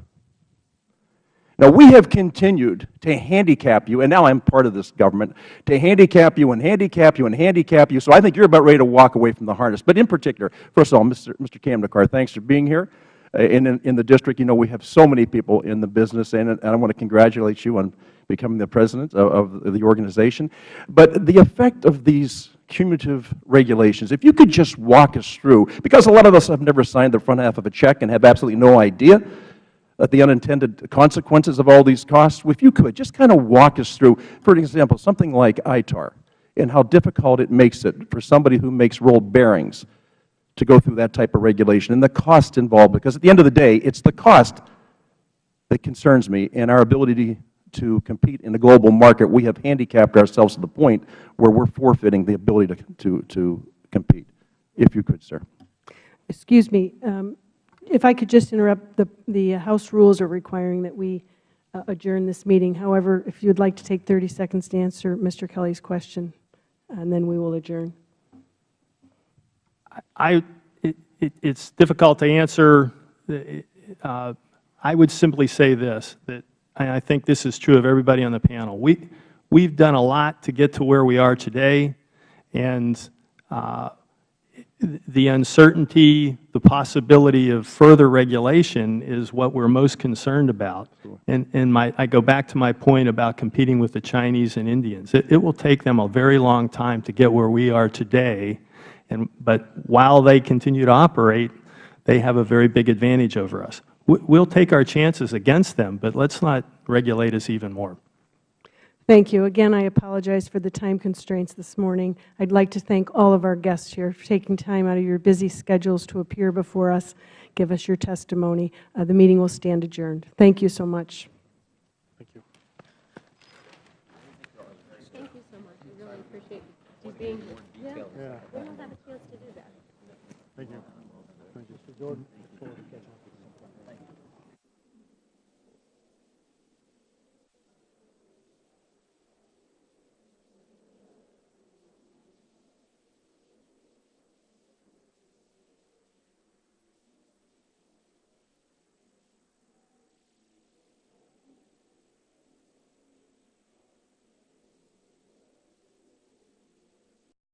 Speaker 11: Now, we have continued to handicap you, and now I'm part of this government, to handicap you and handicap you and handicap you, so I think you're about ready to walk away from the harness. But in particular, first of all, Mr. Mr. Kamdekar, thanks for being here. Uh, in, in, in, the district, you know, we have so many people in the business, and, and I want to congratulate you on becoming the president of, of the organization. But the effect of these cumulative regulations, if you could just walk us through, because a lot of us have never signed the front half of a check and have absolutely no idea at the unintended consequences of all these costs? If you could, just kind of walk us through, for example, something like ITAR and how difficult it makes it for somebody who makes rolled bearings to go through that type of regulation and the cost involved, because at the end of the day, it's the cost that concerns me and our ability to, to compete in the global market. We have handicapped ourselves to the point where we are forfeiting the ability to, to, to compete. If you could, sir.
Speaker 10: Excuse me. Um, if I could just interrupt, the, the House rules are requiring that we uh, adjourn this meeting. However, if you would like to take 30 seconds to answer Mr. Kelly's question, and then we will adjourn.
Speaker 7: I, it, it, it's difficult to answer. Uh, I would simply say this, that I think this is true of everybody on the panel. We, we've done a lot to get to where we are today, and uh, the uncertainty, the possibility of further regulation is what we are most concerned about. And, and my, I go back to my point about competing with the Chinese and Indians. It, it will take them a very long time to get where we are today, and, but while they continue to operate, they have a very big advantage over us. We will take our chances against them, but let's not regulate us even more.
Speaker 10: Thank you. Again, I apologize for the time constraints this morning. I'd like to thank all of our guests here for taking time out of your busy schedules to appear before us, give us your testimony. Uh, the meeting will stand adjourned. Thank you so much.
Speaker 5: Thank you.
Speaker 4: Thank you so much. We really appreciate you being here.
Speaker 5: Yeah.
Speaker 4: We don't have a chance to do that.
Speaker 5: Thank you. Thank you. Mr. Jordan.